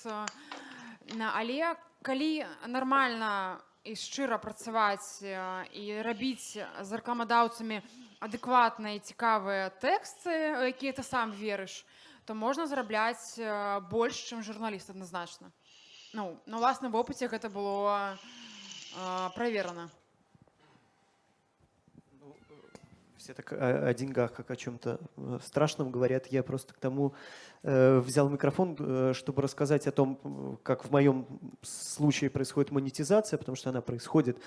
На- але калі нармальна і шчыра працаваць і рабіць з рэкламадаўцамі адэкватныя цікавыя тэксты якія ты сам верыш то можна зарабляць больш чым журналіст адназначна. Ну на ўласным вопыце гэта было э, Все так о, о деньгах, как о чем-то э, страшном говорят. Я просто к тому э, взял микрофон, э, чтобы рассказать о том, э, как в моем случае происходит монетизация, потому что она происходит.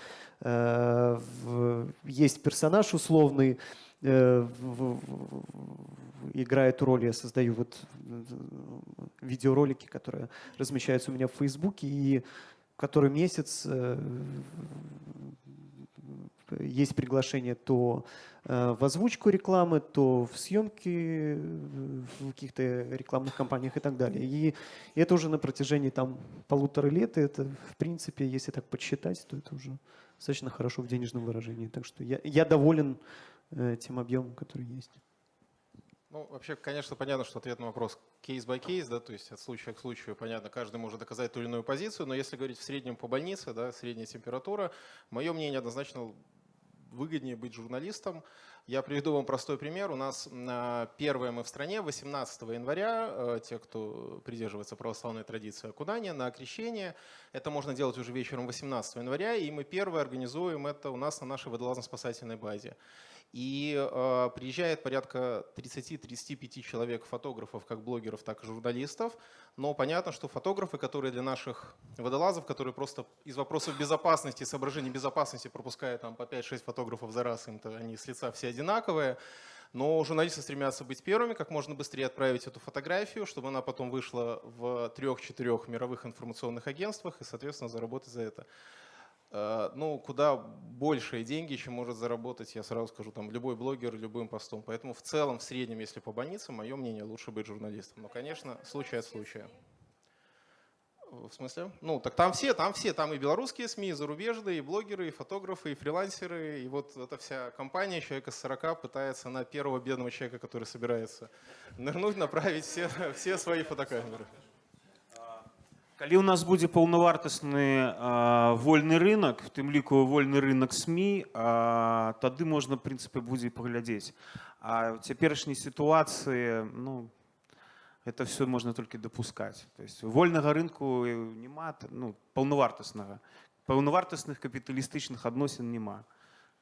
Э, в, есть персонаж условный, э, в, в, играет роль, я создаю вот видеоролики, которые размещаются у меня в Фейсбуке, и который месяц э, есть приглашение то в озвучку рекламы, то в съемки э, в каких-то рекламных кампаниях и так далее. И это уже на протяжении там полутора лет, и это в принципе, если так подсчитать, то это уже достаточно хорошо в денежном выражении. Так что я, я доволен э, тем объемом, который есть. Ну, вообще, конечно, понятно, что ответ на вопрос кейс-by-кейс, да, то есть от случая к случаю, понятно, каждый может доказать ту или иную позицию, но если говорить в среднем по больнице, да, средняя температура, мое мнение однозначно выгоднее быть журналистом. Я приведу вам простой пример. У нас а, первое мы в стране 18 января, э, те, кто придерживается православной традиции окунания, на окрещение. Это можно делать уже вечером 18 января, и мы первое организуем это у нас на нашей водолазно-спасательной базе. И э, приезжает порядка 30-35 человек фотографов, как блогеров, так и журналистов. Но понятно, что фотографы, которые для наших водолазов, которые просто из вопросов безопасности, соображений безопасности пропускают там по 5-6 фотографов за раз, им-то они с лица все одинаковые. Но журналисты стремятся быть первыми, как можно быстрее отправить эту фотографию, чтобы она потом вышла в трех-четырех мировых информационных агентствах и, соответственно, заработать за это. Э, ну, куда большие деньги, чем может заработать, я сразу скажу, там, любой блогер любым постом. Поэтому в целом, в среднем, если по больницам, мое мнение, лучше быть журналистом. Но, конечно, случай от случая. В смысле? Ну, так там все, там все, там и белорусские СМИ, и зарубежные, и блогеры, и фотографы, и фрилансеры, и вот эта вся компания, человека с 40, пытается на первого бедного человека, который собирается нырнуть, направить все, все свои фотокамеры. Калі ў нас будзе паўнавартасны вольны рынок, у тым ліку вольны рынок СМі, а, тады можна в прынцыпе будзе паглядзець. А ў цяперашняй сітуацыі ну, это все можна толькі дапускаць. То есть вольнага рынку няма ну, паўнавартаснага. Паўнавартасных капіталістычных адносін няма.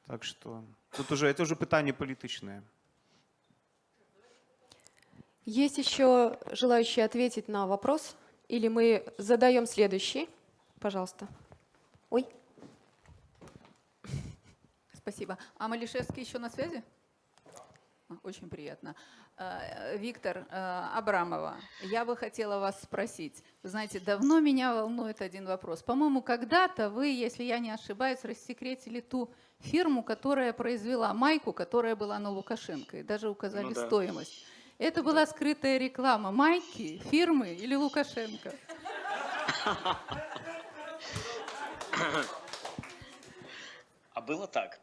Так что тут уже это уже пытанне палітычнае. Есть еще желающие ответить на вопрос? или мы задаем следующий? Пожалуйста. Ой. Спасибо. А Малишевский еще на связи? А, Очень приятно. Э, Виктор э, Абрамова, я бы хотела вас спросить. Вы знаете, давно меня волнует один вопрос. По-моему, когда-то вы, если я не ошибаюсь, рассекретили ту фирму, которая произвела майку, которая была на Лукашенко, и даже указали Ну да. стоимость. Это была скрытая реклама майки, фирмы или Лукашенко? А было так.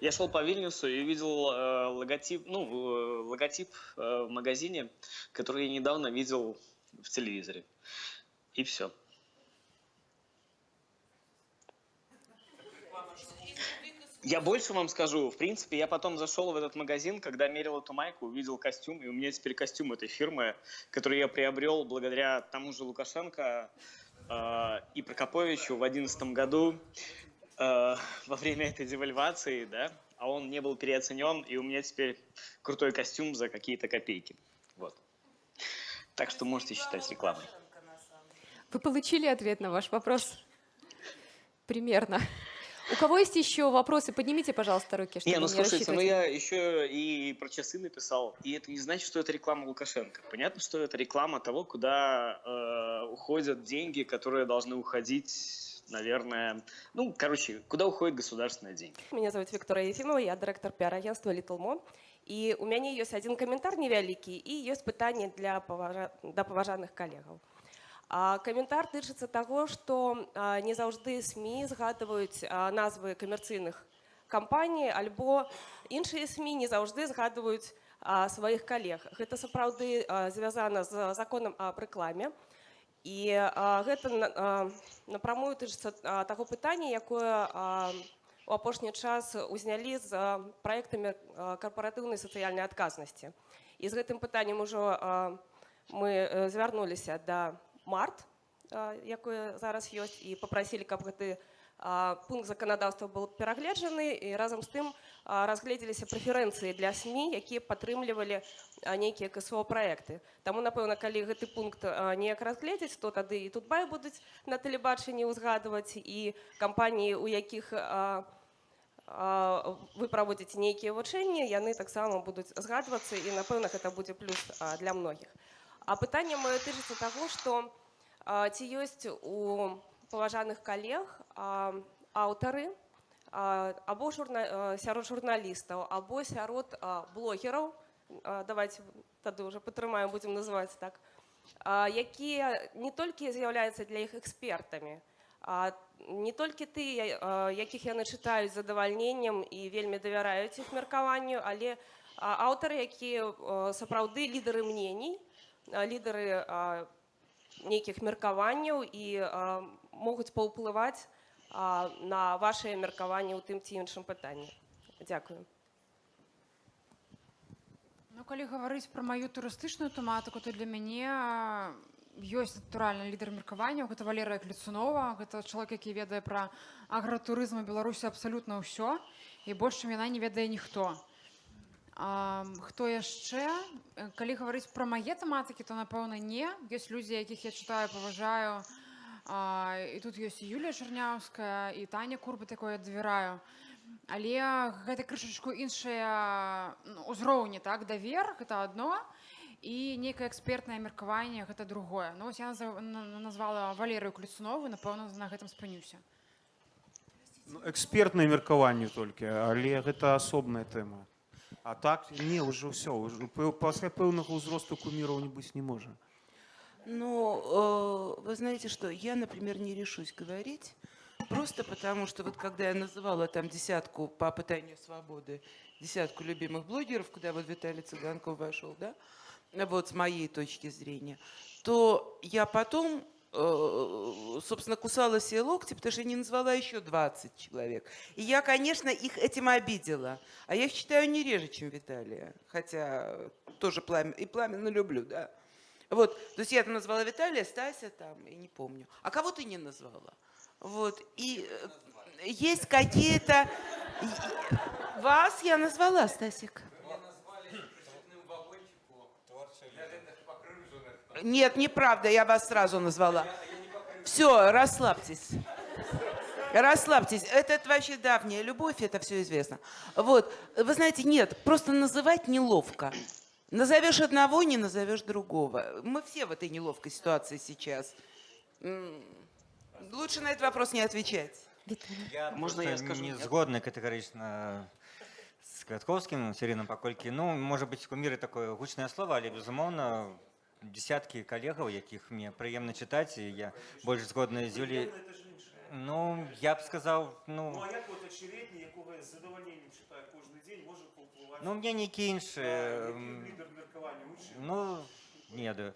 Я шел по Вильнюсу и видел э, логотип, ну, э, логотип э, в магазине, который я недавно видел в телевизоре. И все. Я больше вам скажу. В принципе, я потом зашел в этот магазин, когда мерил эту майку, увидел костюм, и у меня теперь костюм этой фирмы, который я приобрел благодаря тому же Лукашенко э, и Прокоповичу в 2011 году э, во время этой девальвации, да, а он не был переоценен, и у меня теперь крутой костюм за какие-то копейки. Вот. Так что можете считать рекламой. Вы получили ответ на ваш вопрос? Примерно. У кого есть еще вопросы? Поднимите, пожалуйста, руки, чтобы Не, ну не слушайте, ну рассчитывать. я еще и про часы написал, и это не значит, что это реклама Лукашенко. Понятно, что это реклама того, куда э, уходят деньги, которые должны уходить, наверное, ну, короче, куда уходят государственные деньги. Меня зовут Виктория Ефимова, я директор пиар-агентства Little Mo. І у мяне ёсць адзін каментар невялікі і ёсць пытанне для паважа... да паважаных калегаў. Каментар тычыцца таго, што не заўжды СМі згадваюць назвы камерцыйных кампаній альбо іншыя СМі не заўжды згадваюць сваіх калег. Гэта сапраўды звязана з законам аб рэкламе. І гэта напрамую тычыцца таго пытання, якое у апошні час узнялі з праектамі карпаратыўнай сацыяльнай адказнасці. і з гэтым пытаннем ужо мы э, звярнуліся да март якое зараз ёсць і попрасілі каб гэты пункт заканадаўства быў перагледжаны і разам з тым разгледзеліся прэферэнцыі для сМ якія падтрымлівалі нейкія ксо проекты Таму напэўна калі гэты пункт неяк разгледзець то тады і тут бай будуць на тэлебачанні ўзгадваць і кампаніі у якіх вы праводзіце нейкія вучэнні яны таксама будуць згадвацца і напэўна гэта будзе плюс для многіх а пытанне маё тычыцца таго што а, ці ёсць у паважаных калег а, аўтары а, або журна, а, сярод журналістаў або сярод а, блогераў а, давайте тады уже падтрымаем будзем называць так. А, якія не толькі з'яўляюцца для іх экспертамі а не толькі ты а, якіх яны чытаюць задавальненнем і вельмі давяраюць іх меркаванню але аўтары якія а, сапраўды лідары мнений лідары нейкіх меркаванняў і могуць паўплываць на вашее меркаванне ў тым ці іншым пытанні. Дзякую Ну, калі гаварыць пра маю турыстычную тэматыку, то для мяне ёсць натуральна лідар меркавання гэта валерыя клецунова гэта чалавек які ведае пра агратурызм у беларусі абсалютна ўсё і больш чым яна не ведае ніхто хто яшчэ? Э, калі гаварыць пра мае тэматыкі то напэўна не. Ёсць людзі якіх я чытаю паважаю. А, і тут ёсць юлія чарняўская і таня курба такое давяраю але гэта крышачку іншыя ну, узроўні так давер гэта одно і нейкае экспертнае меркаванне гэта другое. Ну я назва- на- назвала валерыю клецунову напэўна на гэтым спынюся Ну, экспертнае меркаванне толькі але гэта асобная тэма а так не ўжо ўсё ўжо пэ- пасля пэўнага ўзросту куміраў не быць не можа Ну, э, вы знаете что, я, например, не решусь говорить, просто потому что вот когда я называла там десятку по пытанию свободы, десятку любимых блогеров, куда вот Виталий Цыганков вошел, да, вот с моей точки зрения, то я потом, э, собственно, кусала себе локти, потому что я не назвала еще 20 человек. И я, конечно, их этим обидела. А я их читаю не реже, чем Виталия, хотя тоже пламя, и пламенно люблю, да. Вот, то есть я там назвала Виталия, Стася там, и не помню. А кого ты не назвала? Вот, и э, есть какие-то... Вас я назвала, Стасик. Нет, неправда, я вас сразу назвала. Все, расслабьтесь. Расслабьтесь. Это, это вообще давняя любовь, это все известно. Вот, вы знаете, нет, просто называть неловко. Назовешь одного, не назовешь другого. Мы все в этой неловкой ситуации сейчас. М, Лучше на этот вопрос не отвечать. Я Можно просто я скажу? не Я- згодны катэгарычна з квятковскім сірыным паколькі ну можа быць куміры такое гучнае слово але безумоўна десяткі калегаў якіх мне прыемна чытаць і я больш згодны з Юлі ну я б сказаў ну як от очередні якого з задоволеннем читаю кожен день може повпливати ну мне нейкі іншы м, лідер меркавання учить ну не ведаю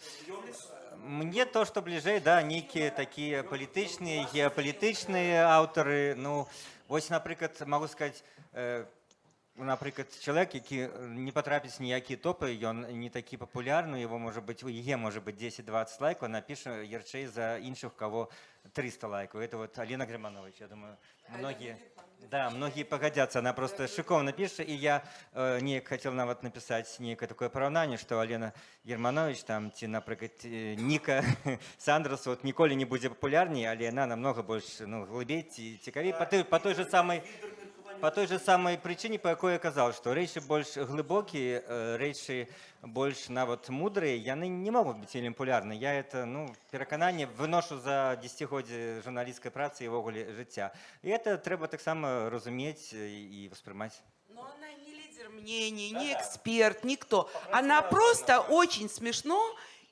мне то что бліжэй да нейкія такія палітычныя геапалітычныя аўтары ну вось напрыклад могу сказать э, напрыклад чалавек які не патрапіць ніякія топы ён не такі папулярны его можа быть у яе можа быть 10-20 лайкаў напіша ярчэй за іншых у кого 300 лайкаў это вот Алена Грыманович я думаю многие да многие пагадзяцца она просто шыкоўна піша і я э, неяк хацеў нават напісаць нейкае такое параўнанне што Алена Германович там ці напрыклад э, Ніка Сандрас вот ніколі не будзе папулярней але яна намного больш ну глыбей ці цікавей по той по той же самой по той же самой причине по якой я казаў што рэчы больш глыбокія э, рэчы больш нават мудрыя яны не могуць быць вельмі популярны я это ну перакананне выношу за десятгоддзе журналісцкай працы і ўвогуле жыцця і это трэба таксама разумець і воспрымаць Но она не лидер мнений, не эксперт, никто. Она просто очень смешно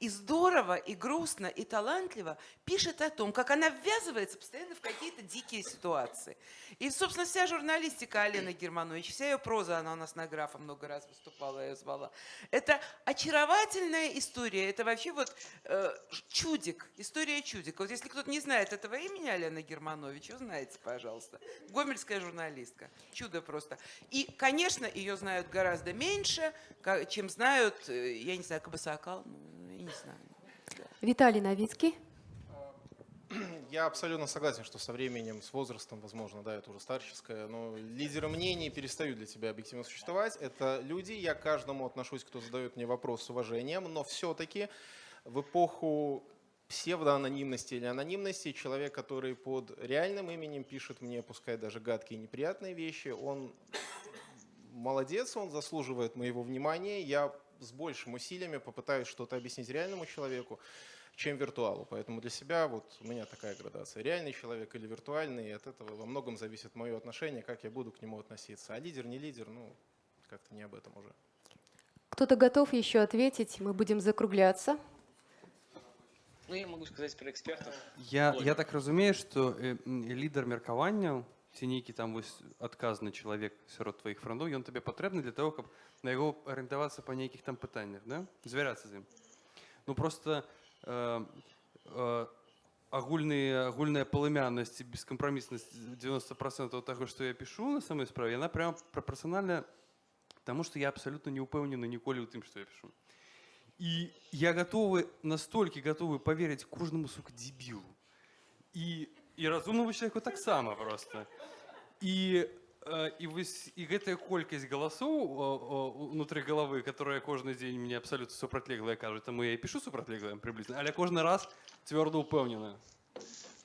и здорово, и грустно, и талантливо пишет о том, как она ввязывается постоянно в какие-то дикие ситуации. И, собственно, вся журналистика Алены Германович, вся ее проза, она у нас на графа много раз выступала, ее звала. Это очаровательная история, это вообще вот э, чудик, история чудика. Вот если кто-то не знает этого имени Алены Германович, узнаете, пожалуйста. Гомельская журналистка. Чудо просто. И, конечно, ее знают гораздо меньше, чем знают, э, я не знаю, Кабасакал, ну. Виталий Новицкий. Я абсолютно согласен, что со временем, с возрастом, возможно, да, это уже старческое, но лидеры мнений перестают для тебя объективно существовать. Это люди, я к каждому отношусь, кто задает мне вопрос с уважением, но все-таки в эпоху псевдоанонимности или анонимности человек, который под реальным именем пишет мне, пускай даже гадкие и неприятные вещи, он молодец, он заслуживает моего внимания. Я с большим усилиями попытаюсь что-то объяснить реальному человеку, чем виртуалу. Поэтому для себя вот у меня такая градация. Реальный человек или виртуальный, и от этого во многом зависит мое отношение, как я буду к нему относиться. А лидер, не лидер, ну, как-то не об этом уже. Кто-то готов еще ответить? Мы будем закругляться. Ну, я могу сказать про экспертов. Я, я так разумею, что е, м, лідер міркавання, ці нейкі там вось адказны чалавек сярод тваіх франдоў, ён табе патрэбны для того, каб на яго арыентавацца па нейкіх там пытаннях, да? звярацца з ім. Ну просто э, э, агульныя агульная палымяннасць і бескампраміснасць 90% таго, што я пішу на самой справе, яна прямо прапорцыянальная таму, што я абсалютна не ўпэўнены ніколі ў тым, што я пішу. І я готовы, настолькі готовы поверить кожнаму сука дебілу. І, і разумнаму человеку таксама просто. І, э, і, вось, і гэтая колькасць галасоў о, о, унутры галавы, которая кожны дзень мне абсалютна супрацьлеглая кажуць, таму я і пішу супрацьлеглая прыблізна, але кожны раз цвёрда ўпэўнена.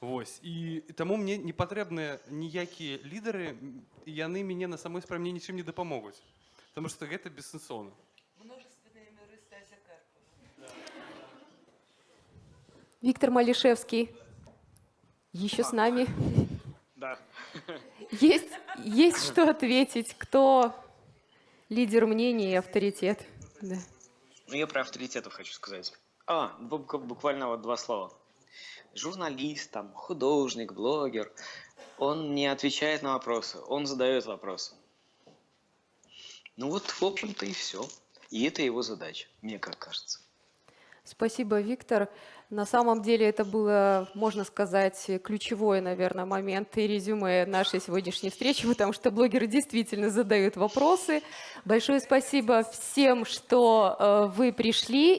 Вось. І, і таму мне не патрэбныя ніякія лідары, м, і яны мяне на самой справе мне нічым не дапамогуць. Таму што гэта бессэнсоўна. Множественные миры Еще с нами. Да. Есть, есть что ответить, кто лидер мнений и авторитет. Да. Ну, я про авторитетов хочу сказать. А, бу- буквально вот два слова. Журналист, там, художник, блогер, он не отвечает на вопросы, он задает вопросы. Ну вот, в общем-то, и все. И это его задача, мне как кажется. Спасибо, Виктор. На самом деле это было, можно сказать, ключевой, наверное, момент и резюме нашей сегодняшней встречи, потому что блогеры действительно задают вопросы. Большое спасибо всем, что э, вы пришли.